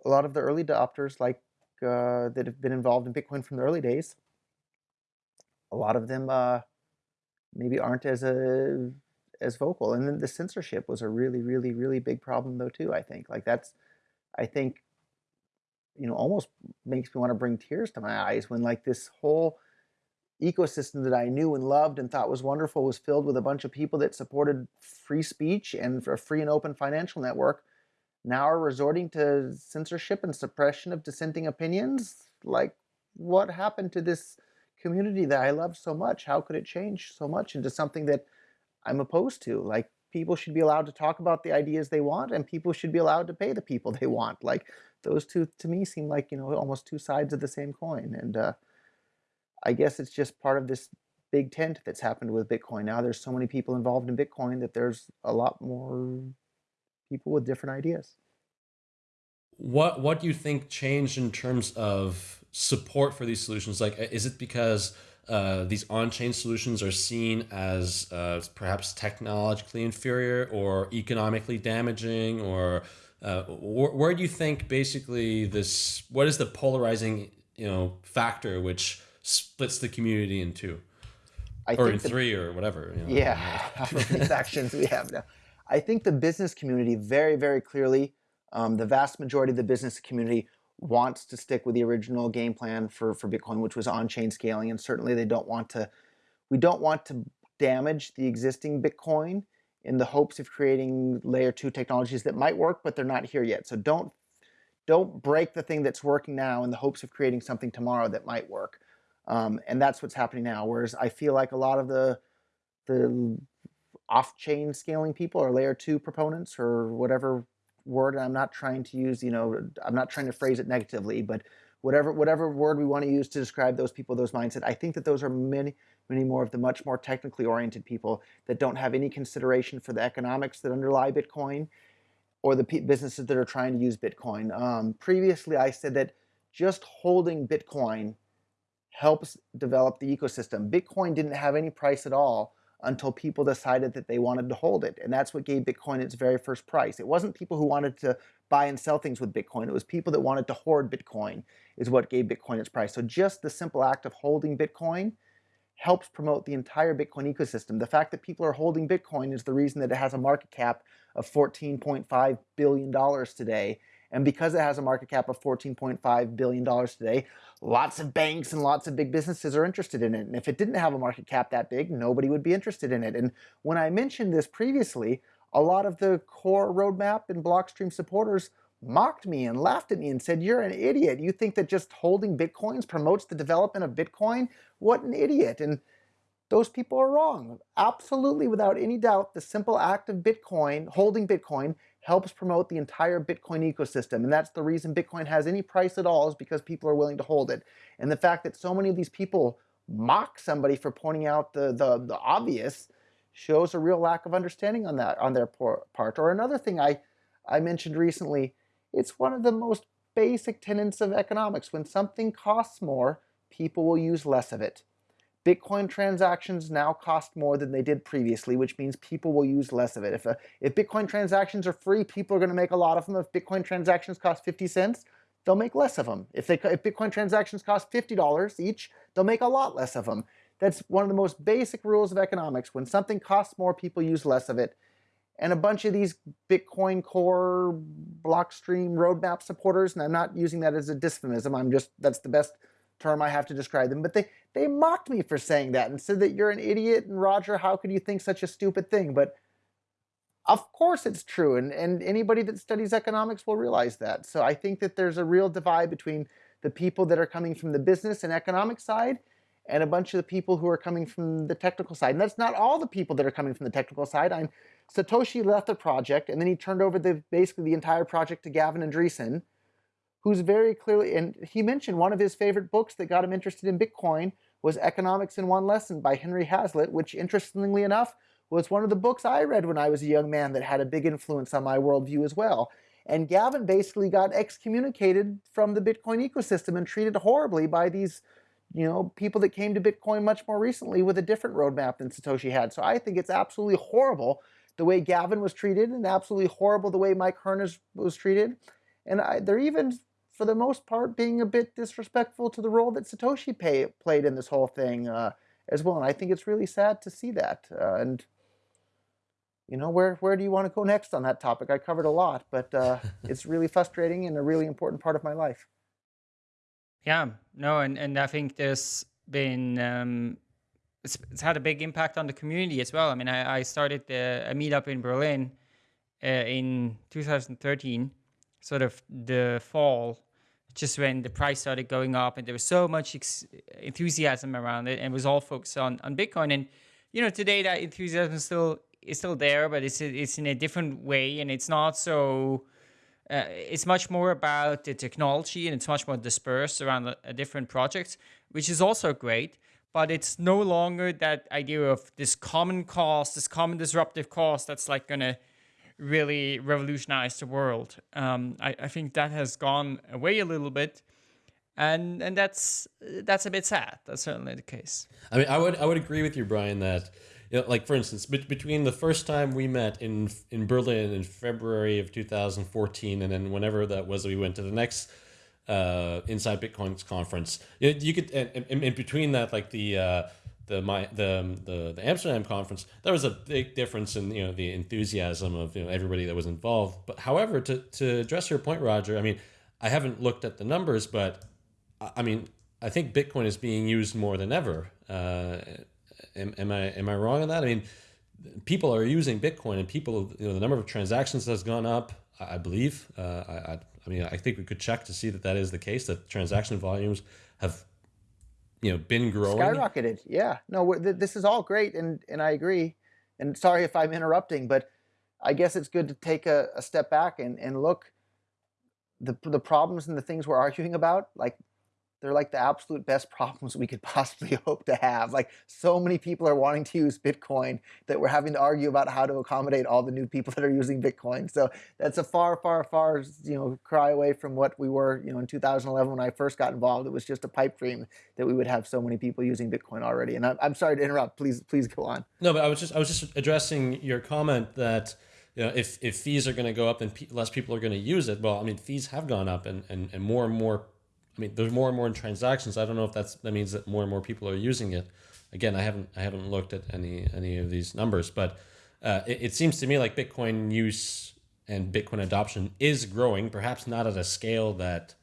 [SPEAKER 3] a lot of the early adopters, like uh, that have been involved in Bitcoin from the early days, a lot of them uh, maybe aren't as a as vocal. And then the censorship was a really, really, really big problem though too. I think like that's, I think, you know, almost makes me want to bring tears to my eyes when like this whole ecosystem that I knew and loved and thought was wonderful was filled with a bunch of people that supported free speech and a free and open financial network now are resorting to censorship and suppression of dissenting opinions? Like, what happened to this community that I love so much? How could it change so much into something that I'm opposed to? Like, people should be allowed to talk about the ideas they want, and people should be allowed to pay the people they want. Like, those two, to me, seem like, you know, almost two sides of the same coin. And uh, I guess it's just part of this big tent that's happened with Bitcoin. Now there's so many people involved in Bitcoin that there's a lot more people with different ideas.
[SPEAKER 4] What what do you think changed in terms of support for these solutions? Like, is it because uh, these on-chain solutions are seen as uh, perhaps technologically inferior or economically damaging, or uh, wh where do you think basically this? What is the polarizing you know factor which splits the community in two? I or in the, three or whatever.
[SPEAKER 3] You know, yeah, how many factions we have now. I think the business community very, very clearly, um, the vast majority of the business community wants to stick with the original game plan for, for Bitcoin, which was on-chain scaling. And certainly they don't want to, we don't want to damage the existing Bitcoin in the hopes of creating layer two technologies that might work, but they're not here yet. So don't, don't break the thing that's working now in the hopes of creating something tomorrow that might work. Um, and that's what's happening now. Whereas I feel like a lot of the, the off-chain scaling people or layer two proponents or whatever word I'm not trying to use, you know, I'm not trying to phrase it negatively, but whatever whatever word we want to use to describe those people, those mindset, I think that those are many, many more of the much more technically oriented people that don't have any consideration for the economics that underlie Bitcoin or the businesses that are trying to use Bitcoin. Um, previously, I said that just holding Bitcoin helps develop the ecosystem. Bitcoin didn't have any price at all until people decided that they wanted to hold it. And that's what gave Bitcoin its very first price. It wasn't people who wanted to buy and sell things with Bitcoin. It was people that wanted to hoard Bitcoin is what gave Bitcoin its price. So just the simple act of holding Bitcoin helps promote the entire Bitcoin ecosystem. The fact that people are holding Bitcoin is the reason that it has a market cap of $14.5 billion today and because it has a market cap of $14.5 billion today, lots of banks and lots of big businesses are interested in it. And if it didn't have a market cap that big, nobody would be interested in it. And when I mentioned this previously, a lot of the core roadmap and Blockstream supporters mocked me and laughed at me and said, you're an idiot. You think that just holding Bitcoins promotes the development of Bitcoin? What an idiot. And those people are wrong. Absolutely, without any doubt, the simple act of Bitcoin, holding Bitcoin, helps promote the entire Bitcoin ecosystem. And that's the reason Bitcoin has any price at all is because people are willing to hold it. And the fact that so many of these people mock somebody for pointing out the, the, the obvious shows a real lack of understanding on that on their part. Or another thing I, I mentioned recently, it's one of the most basic tenets of economics. When something costs more, people will use less of it. Bitcoin transactions now cost more than they did previously, which means people will use less of it. If, uh, if Bitcoin transactions are free, people are going to make a lot of them. If Bitcoin transactions cost 50 cents, they'll make less of them. If, they, if Bitcoin transactions cost $50 each, they'll make a lot less of them. that's one of the most basic rules of economics. When something costs more, people use less of it. And a bunch of these Bitcoin Core, Blockstream roadmap supporters, and I'm not using that as a dysphemism, I'm just, that's the best term I have to describe them, but they, they mocked me for saying that and said that you're an idiot and Roger, how could you think such a stupid thing? But of course it's true, and, and anybody that studies economics will realize that. So I think that there's a real divide between the people that are coming from the business and economic side and a bunch of the people who are coming from the technical side. And that's not all the people that are coming from the technical side. I'm, Satoshi left the project, and then he turned over the basically the entire project to Gavin Andresen, who's very clearly, and he mentioned one of his favorite books that got him interested in Bitcoin was Economics in One Lesson by Henry Hazlitt, which interestingly enough was one of the books I read when I was a young man that had a big influence on my worldview as well. And Gavin basically got excommunicated from the Bitcoin ecosystem and treated horribly by these you know, people that came to Bitcoin much more recently with a different roadmap than Satoshi had. So I think it's absolutely horrible the way Gavin was treated and absolutely horrible the way Mike Hearn was treated. And I, they're even, for the most part, being a bit disrespectful to the role that Satoshi pay, played in this whole thing uh, as well. And I think it's really sad to see that. Uh, and, you know, where, where do you want to go next on that topic? I covered a lot, but uh, it's really frustrating and a really important part of my life.
[SPEAKER 2] Yeah, no, and, and I think there's been um, it's, it's had a big impact on the community as well. I mean, I, I started the, a meetup in Berlin uh, in 2013, sort of the fall, just when the price started going up, and there was so much enthusiasm around it, and it was all focused on on Bitcoin. And you know, today that enthusiasm is still is still there, but it's it's in a different way, and it's not so uh, it's much more about the technology and it's much more dispersed around a, a different projects, which is also great. But it's no longer that idea of this common cause, this common disruptive cause that's like gonna really revolutionized the world. Um, I, I think that has gone away a little bit and and that's that's a bit sad. That's certainly the case.
[SPEAKER 4] I mean, I would I would agree with you, Brian, that you know, like for instance, be- between the first time we met in in Berlin in February of 2014, and then whenever that was, we went to the next uh, Inside Bitcoins conference. You, you could, and, in between that, like the uh, the my the, the the Amsterdam conference, there was a big difference in you know the enthusiasm of you know everybody that was involved. But however, to to address your point, Roger, I mean, I haven't looked at the numbers, but I mean, I think Bitcoin is being used more than ever. Uh, am, am I am I wrong on that? I mean, people are using Bitcoin, and people, you know, the number of transactions has gone up. I, believe. Uh, I, I, I mean, I think we could check to see that that is the case. That transaction volumes have, you know, been growing.
[SPEAKER 3] Skyrocketed. Yeah. No, this is all great, and and I agree. And sorry if I'm interrupting, but I guess it's good to take a, a step back and and look. The the problems and the things we're arguing about, like they're like the absolute best problems we could possibly hope to have. Like so many people are wanting to use Bitcoin that we're having to argue about how to accommodate all the new people that are using Bitcoin. So that's a far, far, far, you know, cry away from what we were, you know, in 2011 when I first got involved. It was just a pipe dream that we would have so many people using Bitcoin already. And I'm, I'm sorry to interrupt. Please, please go on.
[SPEAKER 4] No, but I was just, I was just addressing your comment that, you know, if, if fees are going to go up and less people are going to use it, well, I mean, fees have gone up and, and, and more and more I mean, there's more and more transactions. I don't know if that's that means that more and more people are using it. Again, I haven't I haven't looked at any any of these numbers, but uh, it, it seems to me like Bitcoin use and Bitcoin adoption is growing, perhaps not at a scale that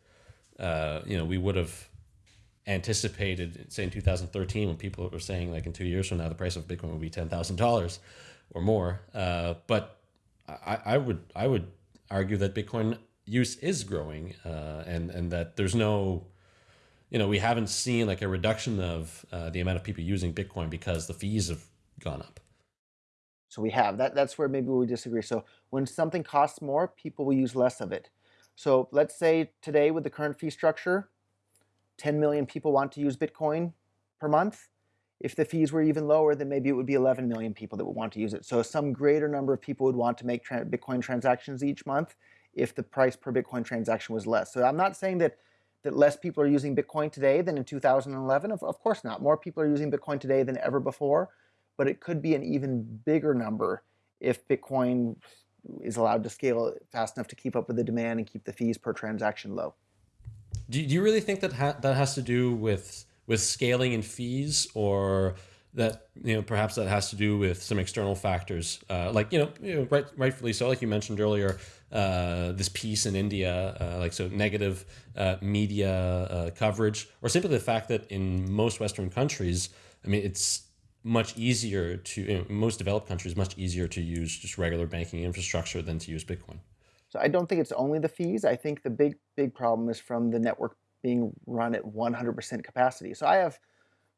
[SPEAKER 4] uh, you know we would have anticipated, say in 2013, when people were saying like in two years from now the price of Bitcoin will be ten thousand dollars or more. Uh, but I, I would I would argue that Bitcoin use is growing uh, and and that there's no you know we haven't seen like a reduction of uh, the amount of people using bitcoin because the fees have gone up.
[SPEAKER 3] So we have. That that's where maybe we disagree. So when something costs more people will use less of it. So let's say today with the current fee structure 10 million people want to use bitcoin per month. If the fees were even lower, then maybe it would be 11 million people that would want to use it. So some greater number of people would want to make tra Bitcoin transactions each month, if the price per Bitcoin transaction was less. So I'm not saying that that less people are using Bitcoin today than in 2011. Of, of course not. More people are using Bitcoin today than ever before, but it could be an even bigger number if Bitcoin is allowed to scale fast enough to keep up with the demand and keep the fees per transaction low.
[SPEAKER 4] Do you really think that ha that has to do with with scaling and fees, or that you know perhaps that has to do with some external factors, uh, like you know, you know right, rightfully so, like you mentioned earlier, uh, this piece in India, uh, like so negative uh, media uh, coverage, or simply the fact that in most Western countries, I mean, it's much easier to in most developed countries much easier to use just regular banking infrastructure than to use Bitcoin.
[SPEAKER 3] So I don't think it's only the fees. I think the big big problem is from the network being run at 100% capacity. So I have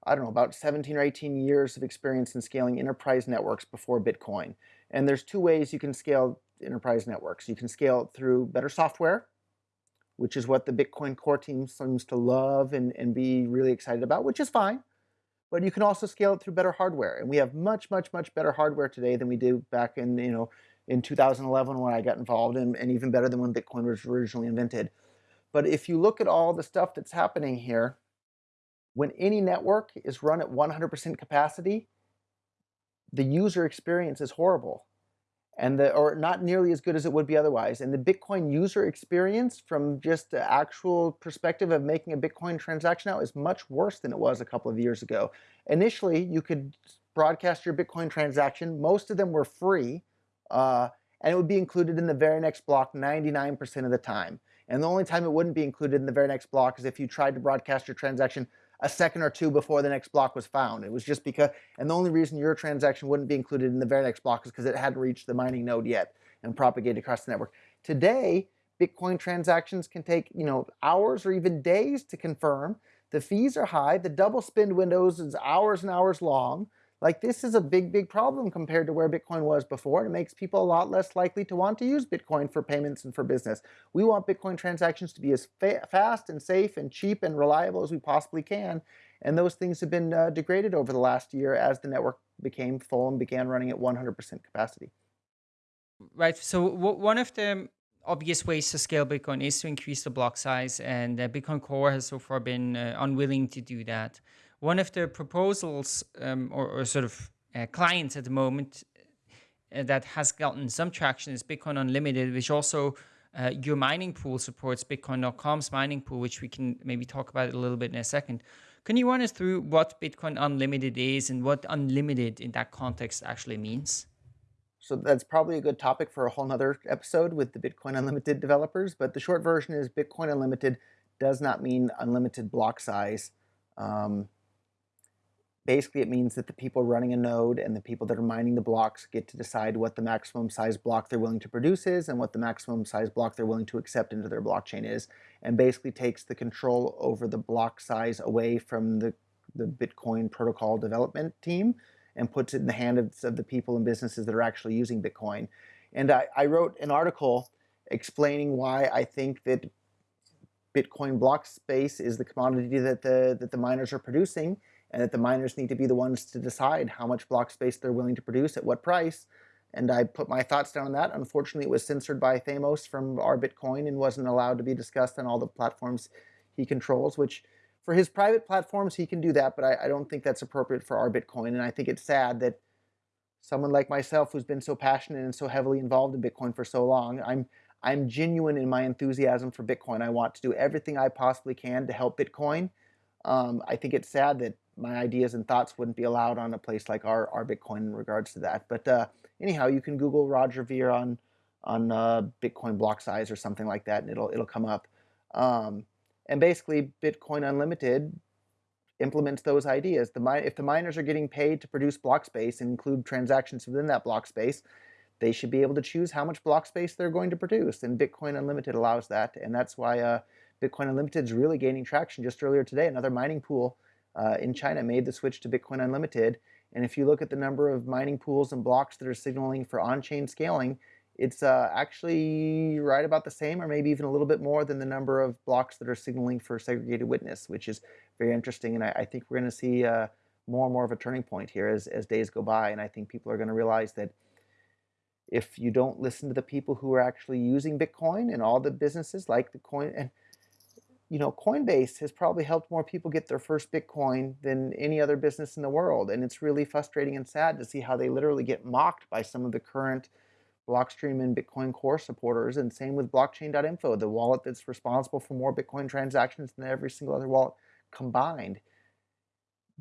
[SPEAKER 3] I don't know about 17 or 18 years of experience in scaling enterprise networks before Bitcoin. And there's two ways you can scale enterprise networks. You can scale it through better software, which is what the Bitcoin core team seems to love and, and be really excited about, which is fine but you can also scale it through better hardware. And we have much, much, much better hardware today than we did back in, you know, in 2011 when I got involved, and, and even better than when Bitcoin was originally invented. But if you look at all the stuff that's happening here, when any network is run at 100% capacity, the user experience is horrible and the or not nearly as good as it would be otherwise. And the Bitcoin user experience from just the actual perspective of making a Bitcoin transaction now is much worse than it was a couple of years ago. Initially, you could broadcast your Bitcoin transaction. Most of them were free, uh, and it would be included in the very next block 99% of the time. And the only time it wouldn't be included in the very next block is if you tried to broadcast your transaction a second or two before the next block was found. It was just because, and the only reason your transaction wouldn't be included in the very next block is because it hadn't reached the mining node yet and propagated across the network. Today, Bitcoin transactions can take, you know, hours or even days to confirm. The fees are high. The double spend windows is hours and hours long. Like this is a big, big problem compared to where Bitcoin was before. And it makes people a lot less likely to want to use Bitcoin for payments and for business. We want Bitcoin transactions to be as fa fast and safe and cheap and reliable as we possibly can. And those things have been uh, degraded over the last year as the network became full and began running at 100% capacity.
[SPEAKER 2] Right. So one of the obvious ways to scale Bitcoin is to increase the block size, and uh, Bitcoin Core has so far been uh, unwilling to do that. One of the proposals um, or, or, sort of uh, clients at the moment uh, that has gotten some traction is Bitcoin Unlimited, which also uh, your mining pool supports Bitcoin.com's mining pool, which we can maybe talk about a little bit in a second. Can you run us through what Bitcoin Unlimited is and what unlimited in that context actually means?
[SPEAKER 3] So that's probably a good topic for a whole nother episode with the Bitcoin Unlimited developers. But the short version is Bitcoin Unlimited does not mean unlimited block size. Um, Basically, it means that the people running a node and the people that are mining the blocks get to decide what the maximum size block they're willing to produce is and what the maximum size block they're willing to accept into their blockchain is, and basically takes the control over the block size away from the, the Bitcoin protocol development team and puts it in the hands of the people and businesses that are actually using Bitcoin. And I, I wrote an article explaining why I think that Bitcoin block space is the commodity that the, that the miners are producing and that the miners need to be the ones to decide how much block space they're willing to produce at what price. And I put my thoughts down on that. Unfortunately, it was censored by Theymos from r/Bitcoin and wasn't allowed to be discussed on all the platforms he controls, which for his private platforms, he can do that, but I, I don't think that's appropriate for r/Bitcoin. And I think it's sad that someone like myself who's been so passionate and so heavily involved in Bitcoin for so long, I'm I'm genuine in my enthusiasm for Bitcoin. I want to do everything I possibly can to help Bitcoin. Um, I think it's sad that my ideas and thoughts wouldn't be allowed on a place like our, r/Bitcoin in regards to that. But uh, anyhow, you can Google Roger Ver on on uh, Bitcoin block size or something like that, and it'll it'll come up. Um, and basically, Bitcoin Unlimited implements those ideas. The if the miners are getting paid to produce block space and include transactions within that block space, they should be able to choose how much block space they're going to produce. And Bitcoin Unlimited allows that, and that's why uh, Bitcoin Unlimited is really gaining traction. Just earlier today, another mining pool uh, in China made the switch to Bitcoin Unlimited. And if you look at the number of mining pools and blocks that are signaling for on-chain scaling, it's uh, actually right about the same or maybe even a little bit more than the number of blocks that are signaling for segregated witness, which is very interesting. And I, I think we're going to see uh, more and more of a turning point here as, as days go by. And I think people are going to realize that if you don't listen to the people who are actually using Bitcoin and all the businesses like the coin, and you know, Coinbase has probably helped more people get their first Bitcoin than any other business in the world. And it's really frustrating and sad to see how they literally get mocked by some of the current Blockstream and Bitcoin Core supporters. And same with blockchain.info, the wallet that's responsible for more Bitcoin transactions than every single other wallet combined.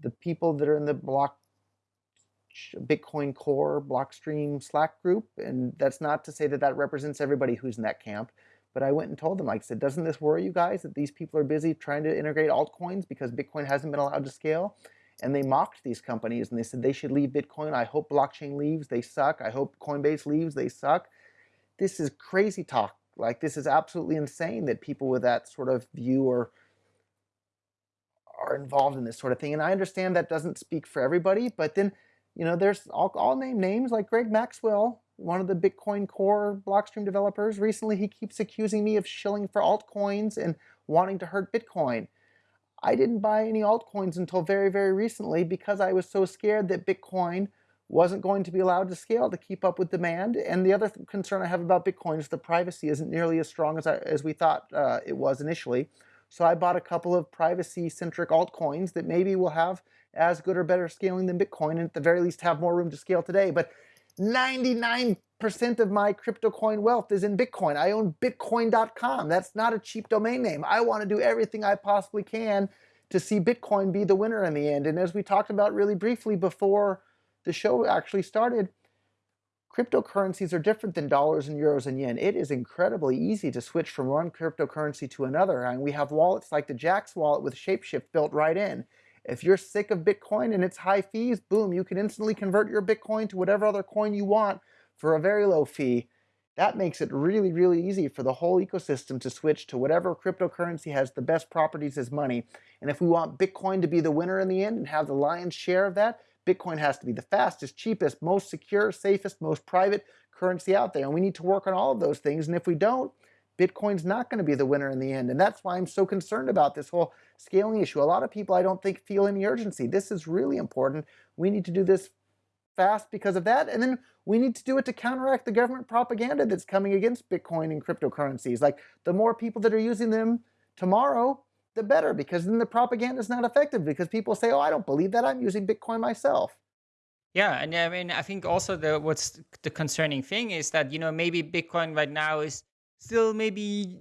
[SPEAKER 3] the people that are in the block Bitcoin Core Blockstream Slack group, and that's not to say that that represents everybody who's in that camp. But I went and told them, like I said, doesn't this worry you guys that these people are busy trying to integrate altcoins because Bitcoin hasn't been allowed to scale? And they mocked these companies and they said they should leave Bitcoin. I hope blockchain leaves, they suck. I hope Coinbase leaves, they suck. This is crazy talk. Like this is absolutely insane that people with that sort of view are are involved in this sort of thing. And I understand that doesn't speak for everybody, but then, you know, there's I'll, I'll name names like Greg Maxwell, one of the Bitcoin Core Blockstream developers. Recently, he keeps accusing me of shilling for altcoins and wanting to hurt Bitcoin. I didn't buy any altcoins until very, very recently because I was so scared that Bitcoin wasn't going to be allowed to scale to keep up with demand. And the other th concern I have about Bitcoin is the privacy isn't nearly as strong as, I, as we thought uh, it was initially. So I bought a couple of privacy-centric altcoins that maybe will have as good or better scaling than Bitcoin, and at the very least have more room to scale today. But 99% of my crypto coin wealth is in Bitcoin. I own bitcoin.com. That's not a cheap domain name. I want to do everything I possibly can to see Bitcoin be the winner in the end. And as we talked about really briefly before the show actually started, cryptocurrencies are different than dollars and euros and yen. It is incredibly easy to switch from one cryptocurrency to another. And we have wallets like the Jaxx wallet with Shapeshift built right in. If you're sick of Bitcoin and its high fees, boom, you can instantly convert your Bitcoin to whatever other coin you want for a very low fee. That makes it really, really easy for the whole ecosystem to switch to whatever cryptocurrency has the best properties as money. And if we want Bitcoin to be the winner in the end and have the lion's share of that, Bitcoin has to be the fastest, cheapest, most secure, safest, most private currency out there. And we need to work on all of those things. And if we don't, Bitcoin's not going to be the winner in the end. And that's why I'm so concerned about this whole scaling issue. A lot of people I don't think feel any urgency. This is really important. We need to do this fast because of that. And then we need to do it to counteract the government propaganda that's coming against Bitcoin and cryptocurrencies. Like the more people that are using them tomorrow, the better because then the propaganda is not effective because people say, oh, I don't believe that. I'm using Bitcoin myself.
[SPEAKER 2] Yeah, and I mean, I think also the what's the concerning thing is that you know maybe Bitcoin right now is still maybe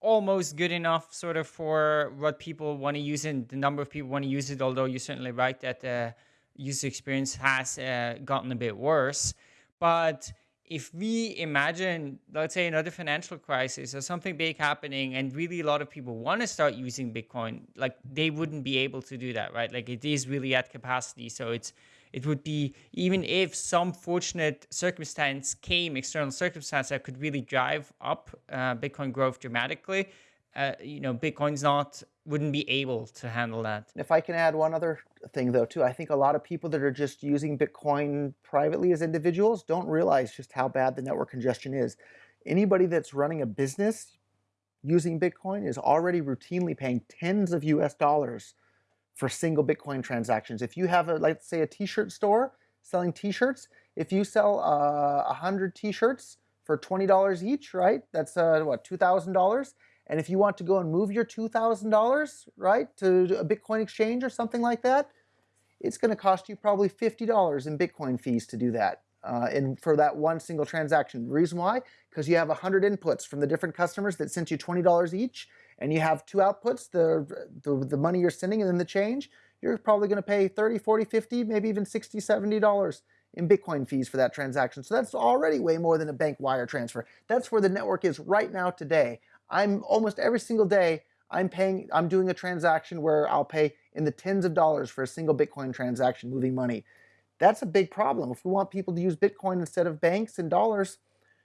[SPEAKER 2] almost good enough sort of for what people want to use and the number of people want to use it. Although you're certainly right that the user experience has uh, gotten a bit worse, but if we imagine, let's say, another financial crisis or something big happening, and really a lot of people want to start using Bitcoin, like they wouldn't be able to do that, right? Like it is really at capacity. So it's it would be even if some fortunate circumstance came, external circumstance that could really drive up uh, Bitcoin growth dramatically. Uh, you know, Bitcoin's not wouldn't be able to handle that.
[SPEAKER 3] If I can add one other thing though too, I think a lot of people that are just using Bitcoin privately as individuals don't realize just how bad the network congestion is. Anybody that's running a business using Bitcoin is already routinely paying tens of US dollars for single Bitcoin transactions. If you have a, let's say a t-shirt store selling t-shirts, if you sell uh, a uh, hundred t-shirts for $20 each, right? That's uh, what, $2,000? And if you want to go and move your $2,000, right, to a Bitcoin exchange or something like that, it's going to cost you probably $50 in Bitcoin fees to do that. Uh, and for that one single transaction. Reason why? Because you have 100 inputs from the different customers that sent you $20 each, and you have two outputs, the, the, the money you're sending and then the change, you're probably going to pay 30, 40, 50, maybe even 60, 70 dollars in Bitcoin fees for that transaction. So that's already way more than a bank wire transfer. That's where the network is right now today. I'm almost every single day, I'm paying, I'm doing a transaction where I'll pay in the tens of dollars for a single Bitcoin transaction moving money. That's a big problem. If we want people to use Bitcoin instead of banks and dollars,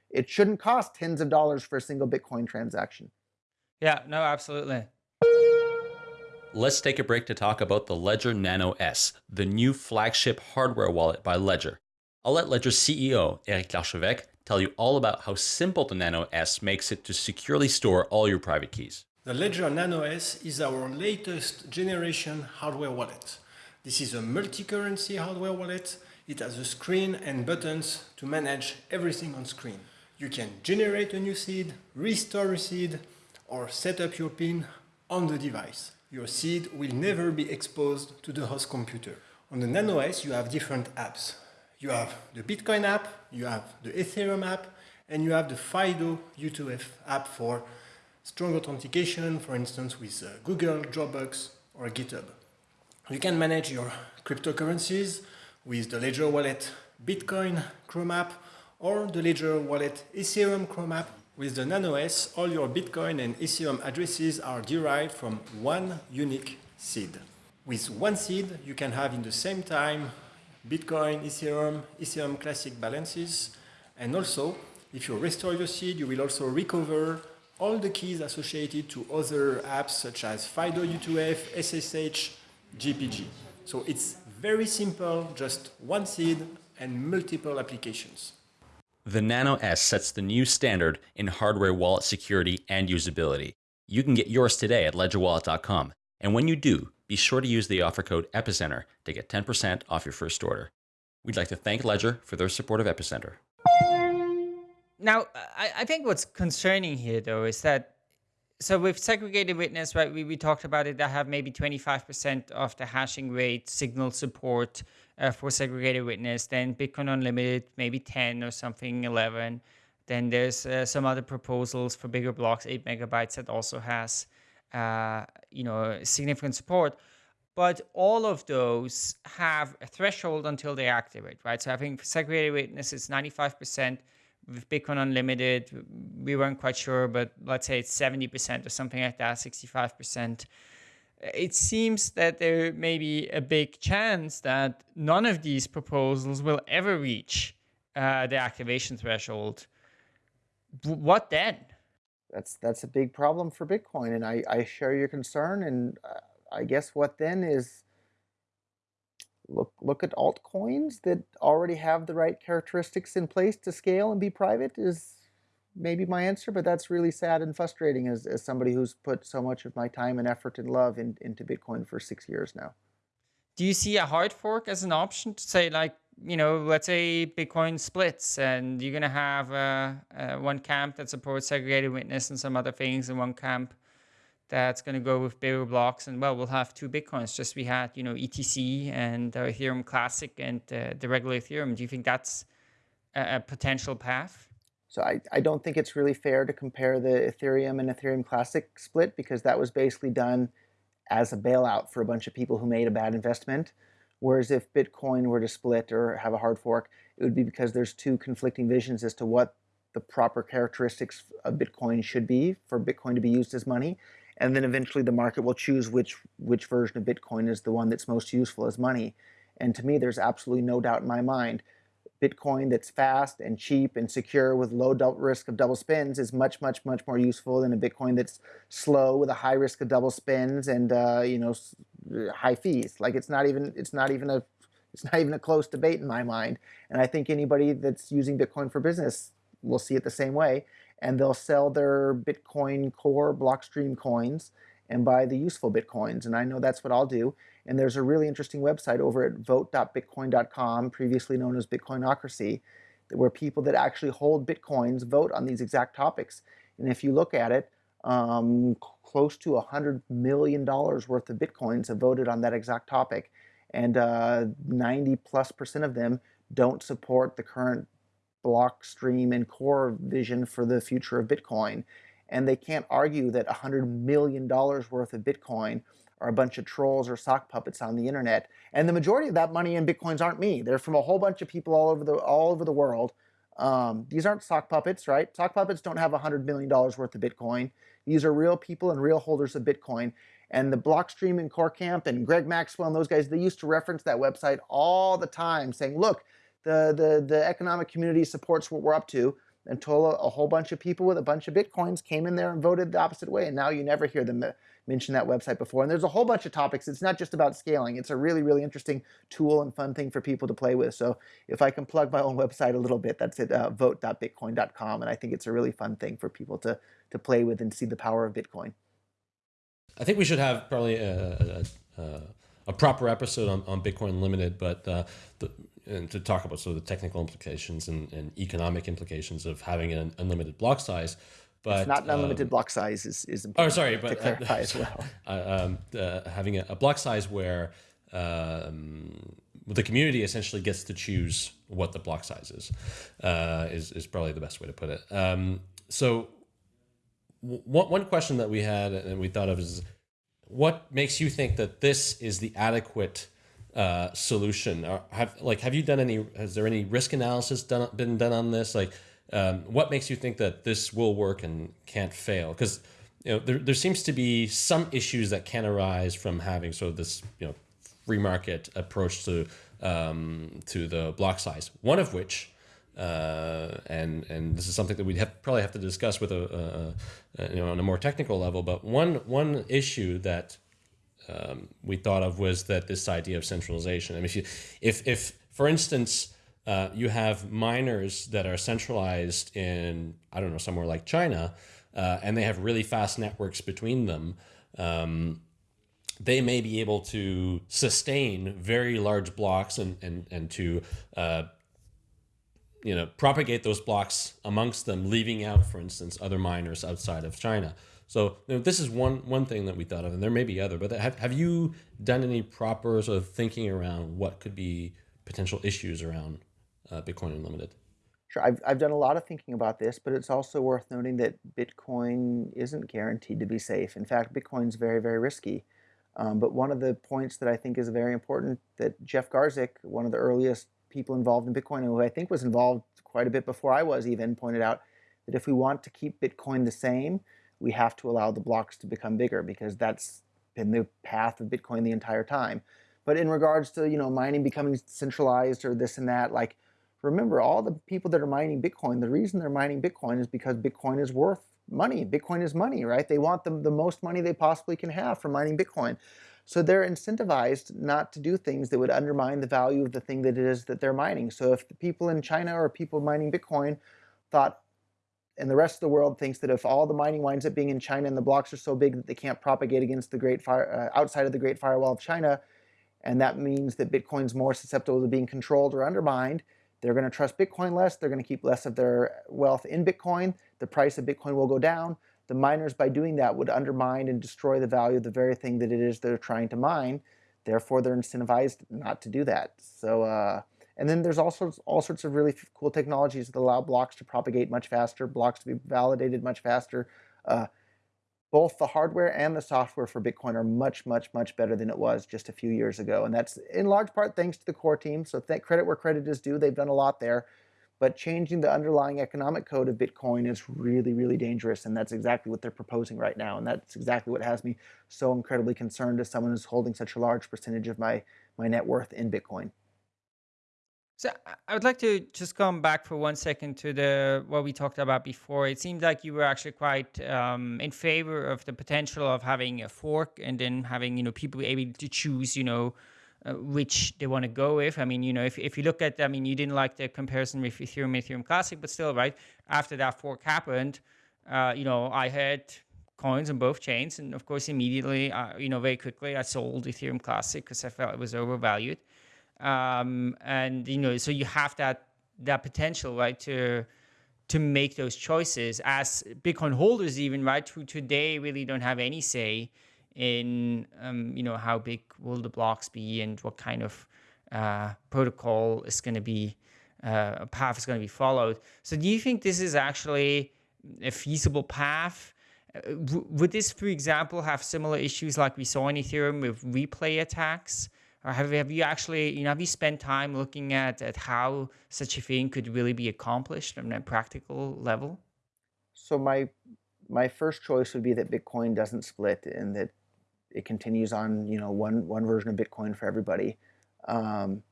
[SPEAKER 3] it shouldn't cost tens of dollars for a single Bitcoin transaction.
[SPEAKER 2] Yeah, no, absolutely.
[SPEAKER 1] Let's take a break to talk about the Ledger Nano S, the new flagship hardware wallet by Ledger. I'll let Ledger CEO Eric Larchevêque tell you all about how simple the Nano S makes it to securely store all your private keys.
[SPEAKER 5] The Ledger Nano S is our latest generation hardware wallet. This is a multi-currency hardware wallet. It has a screen and buttons to manage everything on screen. You can generate a new seed, restore a seed, or set up your PIN on the device. Your seed will never be exposed to the host computer. On the Nano S, you have different apps. You have the Bitcoin app, you have the Ethereum app, and you have the FIDO U2F app for strong authentication, for instance, with uh, Google, Dropbox, or GitHub. You can manage your cryptocurrencies with the Ledger Wallet Bitcoin Chrome app or the Ledger Wallet Ethereum Chrome app. With the Nano S, all your Bitcoin and Ethereum addresses are derived from one unique seed. With one seed, you can have in the same time Bitcoin, Ethereum, Ethereum Classic balances, and also, if you restore your seed, you will also recover all the keys associated to other apps such as FIDO U2F, SSH, GPG. So it's very simple, just one seed and multiple applications.
[SPEAKER 1] The Nano S sets the new standard in hardware wallet security and usability. You can get yours today at ledgerwallet.com. And when you do, be sure to use the offer code EPICENTER to get 10% off your first order. We'd like to thank Ledger for their support of Epicenter.
[SPEAKER 2] Now, I, think what's concerning here, though, is that so with segregated witness, right, we, we talked about it, I have maybe 25% of the hashing rate signal support uh, for segregated witness, then Bitcoin Unlimited, maybe 10 or something, 11. Then there's uh, some other proposals for bigger blocks, 8 megabytes, that also has, uh, you know, significant support. But all of those have a threshold until they activate, right? So I think segregated witness, is 95% with Bitcoin Unlimited, we weren't quite sure, but let's say it's 70% or something like that, 65%. It seems that there may be a big chance that none of these proposals will ever reach uh, the activation threshold. What then?
[SPEAKER 3] That's that's a big problem for Bitcoin, and I, I share your concern. And uh, I guess what then is look look at altcoins that already have the right characteristics in place to scale and be private is maybe my answer but that's really sad and frustrating as, as somebody who's put so much of my time and effort and love in, into bitcoin for six years now.
[SPEAKER 2] Do you see a hard fork as an option to say like you know let's say bitcoin splits and you're going to have uh, uh, one camp that supports segregated witness and some other things and one camp that's going to go with bigger blocks and well we'll have two bitcoins just we had you know etc and uh, ethereum classic and uh, the regular ethereum. Do you think that's a, a, potential path
[SPEAKER 3] so I, I don't think it's really fair to compare the ethereum and ethereum classic split because that was basically done as a bailout for a bunch of people who made a bad investment whereas if bitcoin were to split or have a hard fork it would be because there's two conflicting visions as to what the proper characteristics of bitcoin should be for bitcoin to be used as money and then eventually the market will choose which which version of Bitcoin is the one that's most useful as money. And to me, there's absolutely no doubt in my mind, Bitcoin that's fast and cheap and secure with low risk of double spends is much, much, much more useful than a Bitcoin that's slow with a high risk of double spends and uh, you know high fees. Like it's not even it's not even a it's not even a close debate in my mind. And I think anybody that's using Bitcoin for business will see it the same way and they'll sell their Bitcoin Core Blockstream coins and buy the useful Bitcoins. And I know that's what I'll do. And there's a really interesting website over at vote.bitcoin.com, previously known as Bitcoinocracy, where people that actually hold Bitcoins vote on these exact topics. And if you look at it, um, close to $100 million worth of Bitcoins have voted on that exact topic. And uh, 90 plus percent of them don't support the current Blockstream and Core vision for the future of Bitcoin. And they can't argue that $100 million worth of Bitcoin are a bunch of trolls or sock puppets on the internet. And the majority of that money in Bitcoins aren't me. They're from a whole bunch of people all over the, all over the world. Um, these aren't sock puppets, right? Sock puppets don't have $100 million worth of Bitcoin. These are real people and real holders of Bitcoin. And the Blockstream and Core Camp and Greg Maxwell and those guys, they used to reference that website all the time saying, look, the, the, the economic community supports what we're up to until a, a, whole bunch of people with a bunch of bitcoins came in there and voted the opposite way. And now you never hear them mention that website before. And there's a whole bunch of topics. It's not just about scaling. It's a really, really interesting tool and fun thing for people to play with. So if I can plug my own website a little bit, that's at uh, vote.bitcoin.com. And I think it's a really fun thing for people to, to play with and see the power of Bitcoin.
[SPEAKER 4] I think we should have probably a, a, a proper episode on, on Bitcoin Limited, but uh, the, and to talk about sort of the technical implications and, and economic implications of having an unlimited block size. But
[SPEAKER 3] it's not an unlimited um, block size is, is
[SPEAKER 4] oh, important. Oh, sorry, but
[SPEAKER 3] to clarify uh, as well.
[SPEAKER 4] Uh, um, uh, having a, a, block size where um, the community essentially gets to choose what the block size is, uh, is, is probably the best way to put it. Um, so one, one question that we had and we thought of is what makes you think that this is the adequate uh, solution? Or have like have you done any? Has there any risk analysis done been done on this? Like, um, what makes you think that this will work and can't fail? Because you know there, there seems to be some issues that can arise from having sort of this you know free market approach to um, to the block size. One of which uh, and and this is something that we'd have, probably have to discuss with a, a, a, you know on a more technical level. But one one issue that um, we thought of was that this idea of centralization. I mean, if you if if for instance uh, you have miners that are centralized in I don't know somewhere like China, uh, and they have really fast networks between them. Um, they may be able to sustain very large blocks and and and to uh, you know, propagate those blocks amongst them, leaving out, for instance, other miners outside of China. So you know, this is one one thing that we thought of, and there may be other. But have have you done any proper sort of thinking around what could be potential issues around uh, Bitcoin Unlimited?
[SPEAKER 3] Sure, I've I've done a lot of thinking about this, but it's also worth noting that Bitcoin isn't guaranteed to be safe. In fact, Bitcoin's very very risky. Um, but one of the points that I think is very important that Jeff Garzik, one of the earliest people involved in Bitcoin, who I think was involved quite a bit before I was even, pointed out that if we want to keep Bitcoin the same, we have to allow the blocks to become bigger because that's been the path of Bitcoin the entire time. But in regards to you know mining becoming centralized or this and that, like remember all the people that are mining Bitcoin, the reason they're mining Bitcoin is because Bitcoin is worth money. Bitcoin is money, right? They want the, the most money they possibly can have from mining Bitcoin. So they're incentivized not to do things that would undermine the value of the thing that it is that they're mining. So if the people in China or people mining Bitcoin thought, and the rest of the world thinks that if all the mining winds up being in China and the blocks are so big that they can't propagate against the Great Fire uh, outside of the Great Firewall of China, and that means that Bitcoin's more susceptible to being controlled or undermined, they're going to trust Bitcoin less. They're going to keep less of their wealth in Bitcoin. The price of Bitcoin will go down the miners by doing that would undermine and destroy the value of the very thing that it is they're trying to mine. Therefore, they're incentivized not to do that. So, uh, and then there's also all sorts of really cool technologies that allow blocks to propagate much faster, blocks to be validated much faster. Uh, both the hardware and the software for Bitcoin are much, much, much better than it was just a few years ago. And that's in large part thanks to the core team. So thank credit where credit is due. They've done a lot there. But changing the underlying economic code of Bitcoin is really, really dangerous. And that's exactly what they're proposing right now. And that's exactly what has me so incredibly concerned as someone who's holding such a large percentage of my, my net worth in Bitcoin.
[SPEAKER 2] So I would like to just come back for one second to the what we talked about before. It seemed like you were actually quite um, in favor of the potential of having a fork and then having you know people able to choose you know uh, which they want to go with. I mean, you know, if, if you look at, I mean, you didn't like the comparison with Ethereum, Ethereum Classic, but still, right? After that fork happened, uh, you know, I had coins on both chains, and of course, immediately, uh, you know, very quickly, I sold Ethereum Classic because I felt it was overvalued. Um, and you know, so you have that that potential, right, to to make those choices as Bitcoin holders, even right, who today really don't have any say in um, you know how big will the blocks be and what kind of uh, protocol is going to be uh, a path is going to be followed. So do you think this is actually a feasible path? Uh, would this, for example, have similar issues like we saw in Ethereum with replay attacks? Or have, have you actually, you know, have you spent time looking at, at how such a thing could really be accomplished on a practical level?
[SPEAKER 3] So my my first choice would be that Bitcoin doesn't split and that it continues on, you know, one one version of Bitcoin for everybody. Um,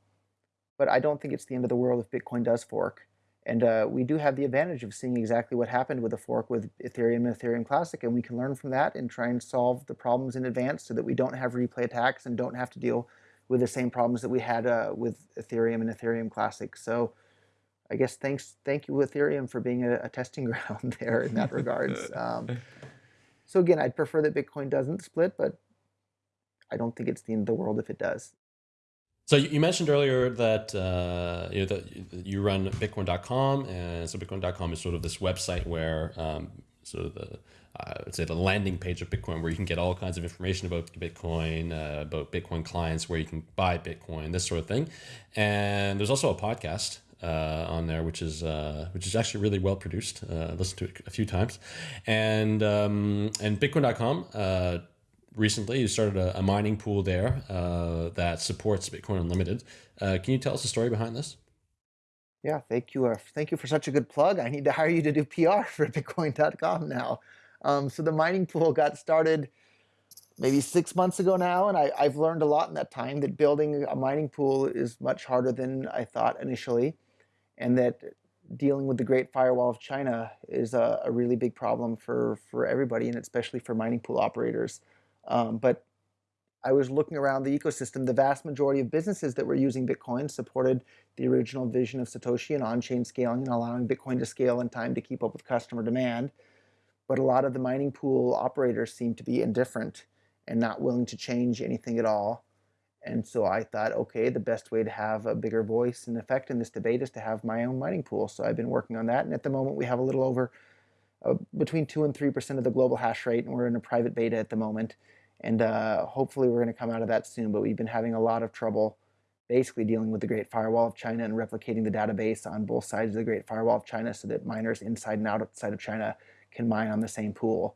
[SPEAKER 3] but I don't think it's the end of the world if Bitcoin does fork. And uh, we do have the advantage of seeing exactly what happened with the fork with Ethereum and Ethereum Classic, and we can learn from that and try and solve the problems in advance so that we don't have replay attacks and don't have to deal with the same problems that we had uh, with Ethereum and Ethereum Classic. So I guess thanks, thank you Ethereum for being a, a testing ground there in that regards. Um, so again, I'd prefer that Bitcoin doesn't split, but I don't think it's the end of the world if it does.
[SPEAKER 4] So you mentioned earlier that uh, you know that you run Bitcoin.com, and so Bitcoin.com is sort of this website where um, sort of the I would say the landing page of Bitcoin, where you can get all kinds of information about Bitcoin, uh, about Bitcoin clients, where you can buy Bitcoin, this sort of thing. And there's also a podcast uh, on there, which is uh, which is actually really well produced. Uh, listened to it a few times, and um, and Bitcoin.com uh, recently you started a, a mining pool there uh, that supports Bitcoin Unlimited. Uh, can you tell us the story behind this?
[SPEAKER 3] Yeah, thank you. Uh, thank you for such a good plug. I need to hire you to do PR for Bitcoin.com now. Um, so the mining pool got started maybe six months ago now, and I, have learned a lot in that time that building a mining pool is much harder than I thought initially, and that dealing with the Great Firewall of China is a, a really big problem for for everybody, and especially for mining pool operators. Um, but I was looking around the ecosystem. The vast majority of businesses that were using Bitcoin supported the original vision of Satoshi and on-chain scaling and allowing Bitcoin to scale in time to keep up with customer demand. But a lot of the mining pool operators seem to be indifferent and not willing to change anything at all. And so I thought, okay, the best way to have a bigger voice and effect in this debate is to have my own mining pool. So I've been working on that. And at the moment, we have a little over uh, between 2 and 3% of the global hash rate. And we're in a private beta at the moment. And uh, hopefully, we're going to come out of that soon. But we've been having a lot of trouble basically dealing with the Great Firewall of China and replicating the database on both sides of the Great Firewall of China so that miners inside and outside of China can mine on the same pool.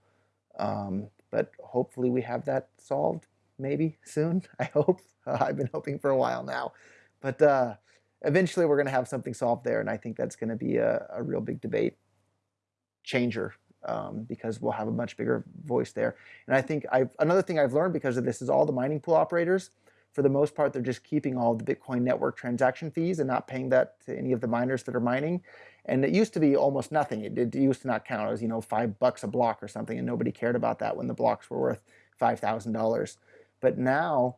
[SPEAKER 3] Um, but hopefully we have that solved maybe soon. I hope. Uh, I've been hoping for a while now. But uh, eventually we're going to have something solved there, and I think that's going to be a, a, real big debate changer um, because we'll have a much bigger voice there. And I think I've, another thing I've learned because of this is all the mining pool operators, for the most part, they're just keeping all the Bitcoin network transaction fees and not paying that to any of the miners that are mining. And it used to be almost nothing. It, it used to not count. Was, you know, five bucks a block or something, and nobody cared about that when the blocks were worth $5,000. But now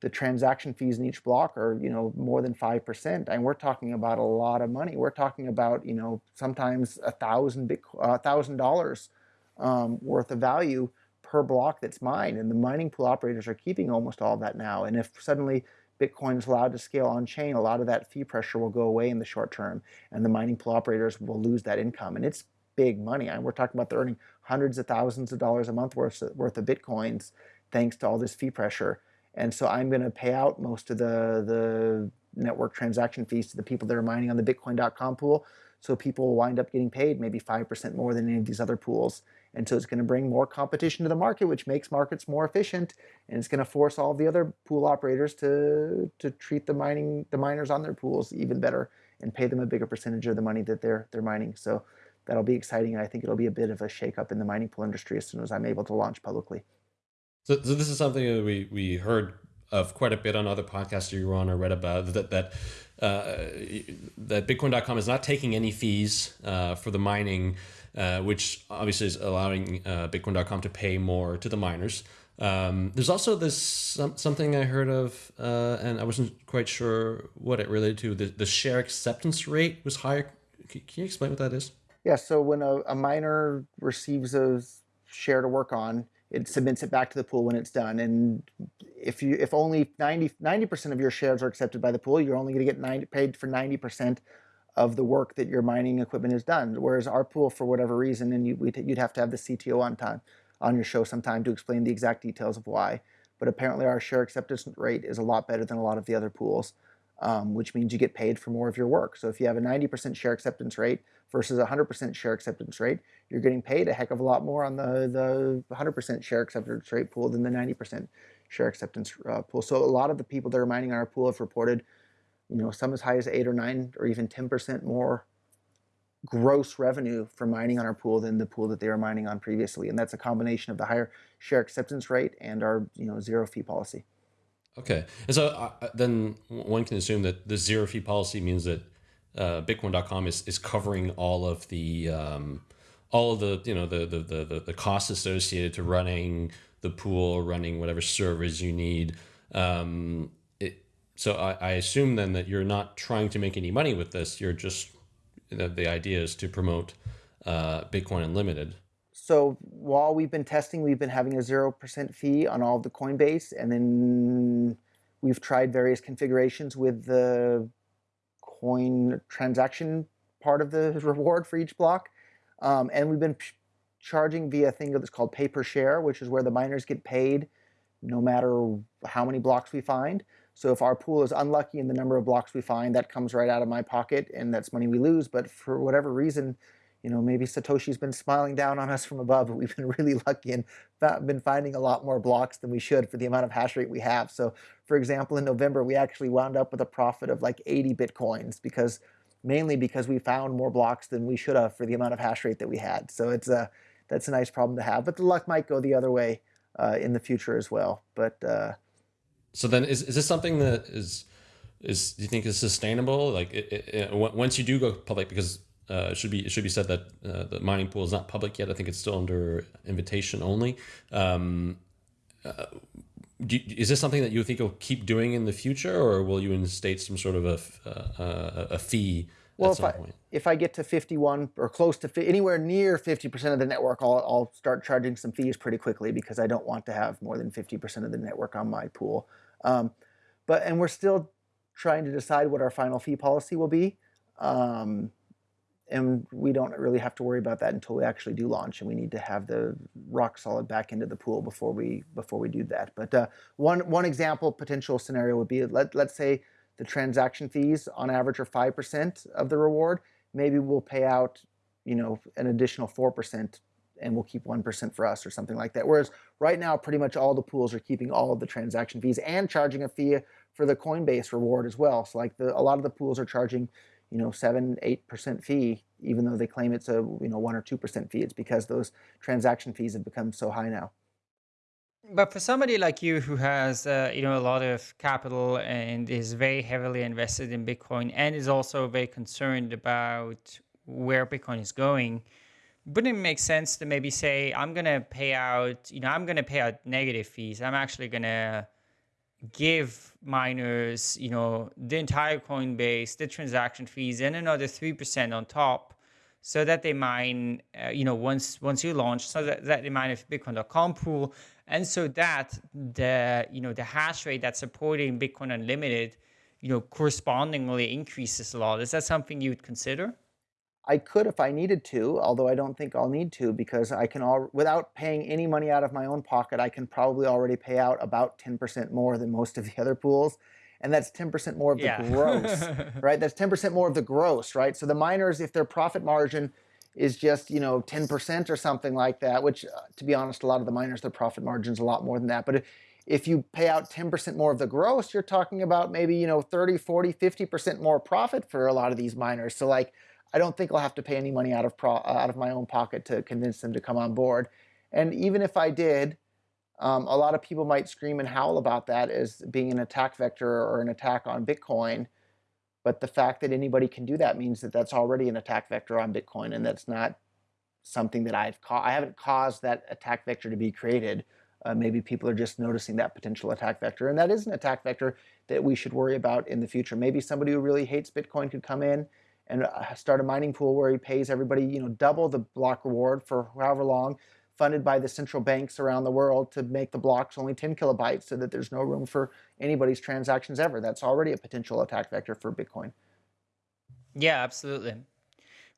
[SPEAKER 3] the transaction fees in each block are, you know, more than 5%. And we're talking about a lot of money. We're talking about, you know, sometimes a thousand, a thousand dollars um, worth of value per block that's mined. And the mining pool operators are keeping almost all that now. And if suddenly Bitcoin is allowed to scale on chain, a lot of that fee pressure will go away in the short term, and the mining pool operators will lose that income. And it's big money. And we're talking about they're earning hundreds of thousands of dollars a month worth, worth of Bitcoins thanks to all this fee pressure. And so I'm going to pay out most of the, the network transaction fees to the people that are mining on the Bitcoin.com pool. So people will wind up getting paid maybe 5% more than any of these other pools. And so it's going to bring more competition to the market, which makes markets more efficient, and it's going to force all the other pool operators to to treat the mining the miners on their pools even better and pay them a bigger percentage of the money that they're they're mining. So that'll be exciting, and I think it'll be a bit of a shakeup in the mining pool industry as soon as I'm able to launch publicly.
[SPEAKER 4] So, so this is something that we we heard of quite a bit on other podcasts you were on or read about that that uh, that Bitcoin.com is not taking any fees uh, for the mining uh, which obviously is allowing uh, Bitcoin.com to pay more to the miners. Um, there's also this some, something I heard of, uh, and I wasn't quite sure what it related to. The, the share acceptance rate was higher. Can, can you explain what that is?
[SPEAKER 3] Yeah, so when a, a miner receives a share to work on, it submits it back to the pool when it's done. And if you if only 90 percent of your shares are accepted by the pool, you're only going to get 90, paid for ninety percent of the work that your mining equipment is done. Whereas our pool, for whatever reason, and you, would have to have the CTO on time on your show sometime to explain the exact details of why. But apparently, our share acceptance rate is a lot better than a lot of the other pools, um, which means you get paid for more of your work. So if you have a 90% share acceptance rate versus a 100% share acceptance rate, you're getting paid a heck of a lot more on the the 100% share acceptance rate pool than the 90% share acceptance uh, pool. So a lot of the people that are mining on our pool have reported you know, some as high as eight or nine or even 10% more gross revenue for mining on our pool than the pool that they were mining on previously. And that's a combination of the higher share acceptance rate and our, you know, zero fee policy.
[SPEAKER 4] Okay. And so uh, then one can assume that the zero fee policy means that uh, Bitcoin.com is, is covering all of the, um, all of the, you know, the, the, the, the costs associated to running the pool, running whatever servers you need. Um, so I, I, assume then that you're not trying to make any money with this. You're just the, the idea is to promote uh, Bitcoin Unlimited.
[SPEAKER 3] So while we've been testing, we've been having a zero percent fee on all of the Coinbase, and then we've tried various configurations with the coin transaction part of the reward for each block, um, and we've been charging via a thing that's called pay per share, which is where the miners get paid no matter how many blocks we find. So if our pool is unlucky in the number of blocks we find, that comes right out of my pocket and that's money we lose. But for whatever reason, you know, maybe Satoshi's been smiling down on us from above, but we've been really lucky and been finding a lot more blocks than we should for the amount of hash rate we have. So, for example, in November, we actually wound up with a profit of like 80 Bitcoins because mainly because we found more blocks than we should have for the amount of hash rate that we had. So it's a, that's a nice problem to have, but the luck might go the other way uh, in the future as well. But uh,
[SPEAKER 4] so then is, is this something that is, is do you think is sustainable? Like it, it, once you do go public, because uh, it should be it should be said that uh, the mining pool is not public yet. I think it's still under invitation only. Um, uh, you, is this something that you think you'll keep doing in the future, or will you instate some sort of a uh, a, a fee
[SPEAKER 3] well, if I, point? if I get to 51 or close to anywhere near 50% of the network, I'll, I'll start charging some fees pretty quickly because I don't want to have more than 50% of the network on my pool. Um, but and we're still trying to decide what our final fee policy will be. Um, and we don't really have to worry about that until we actually do launch and we need to have the rock solid back into the pool before we before we do that but uh, one one example potential scenario would be let, let's say the transaction fees on average are 5% of the reward maybe we'll pay out you know an additional 4% and we'll keep 1% for us or something like that whereas right now pretty much all the pools are keeping all of the transaction fees and charging a fee for the coinbase reward as well so like the, a lot of the pools are charging you know, seven, eight percent fee, even though they claim it's a you know one or two percent fee. It's because those transaction fees have become so high now.
[SPEAKER 2] But for somebody like you who has uh, you know a lot of capital and is very heavily invested in Bitcoin and is also very concerned about where Bitcoin is going, wouldn't it make sense to maybe say I'm gonna pay out you know I'm gonna pay out negative fees. I'm actually gonna give miners, you know, the entire Coinbase, the transaction fees, and another 3% on top so that they mine, uh, you know, once once you launch, so that, that they mine a Bitcoin.com pool, and so that the, you know, the hash rate that's supporting Bitcoin Unlimited, you know, correspondingly increases a lot. Is that something you would consider?
[SPEAKER 3] I could if I needed to, although I don't think I'll need to because I can all without paying any money out of my own pocket, I can probably already pay out about 10% more than most of the other pools. And that's 10% more of the yeah. gross, right? That's 10% more of the gross, right? So the miners, if their profit margin is just, you know, 10% or something like that, which uh, to be honest, a lot of the miners, their profit margin's a lot more than that. But if you pay out 10% more of the gross, you're talking about maybe, you know, 30, 40, 50% more profit for a lot of these miners. So like, I don't think I'll have to pay any money out of pro, uh, out of my own pocket to convince them to come on board. And even if I did, um, a lot of people might scream and howl about that as being an attack vector or an attack on Bitcoin. But the fact that anybody can do that means that that's already an attack vector on Bitcoin, and that's not something that I've ca- I haven't caused that attack vector to be created. Uh, maybe people are just noticing that potential attack vector, and that is an attack vector that we should worry about in the future. Maybe somebody who really hates Bitcoin could come in and uh, start a mining pool where he pays everybody, you know, double the block reward for however long, funded by the central banks around the world to make the blocks only 10 kilobytes so that there's no room for anybody's transactions ever. That's already a potential attack vector for Bitcoin.
[SPEAKER 2] Yeah, absolutely.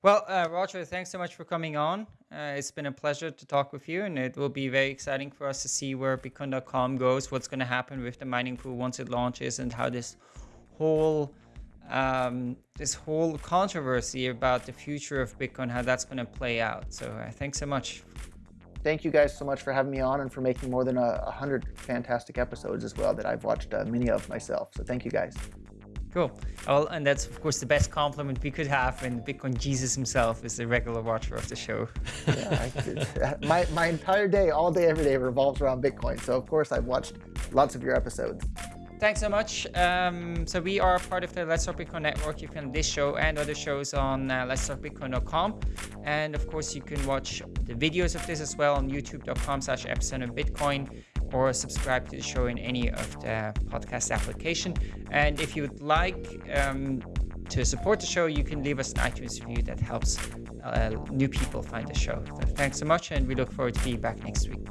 [SPEAKER 2] Well, uh, Roger, thanks so much for coming on. Uh, it's been a pleasure to talk with you, and it will be very exciting for us to see where Bitcoin.com goes, what's going to happen with the mining pool once it launches, and how this whole um, this whole controversy about the future of Bitcoin, how that's going to play out. So uh, thanks so much.
[SPEAKER 3] Thank you guys so much for having me on and for making more than a, a hundred fantastic episodes as well that I've watched uh, many of myself. So thank you guys.
[SPEAKER 2] Cool. Well, and that's of course the best compliment we could have when Bitcoin Jesus himself is a regular watcher of the show.
[SPEAKER 3] yeah, I, my, my entire day, all day, every day revolves around Bitcoin. So of course I've watched lots of your episodes.
[SPEAKER 2] Thanks so much. Um, so we are part of the Let's Talk Bitcoin network. You can find this show and other shows on uh, Let's Talk Bitcoin.com, and of course you can watch the videos of this as well on YouTube.com/slash epicenter Bitcoin, or subscribe to the show in any of the podcast application. And if you would like um, to support the show, you can leave us an iTunes review that helps uh, new people find the show. So thanks so much, and we look forward to being back next week.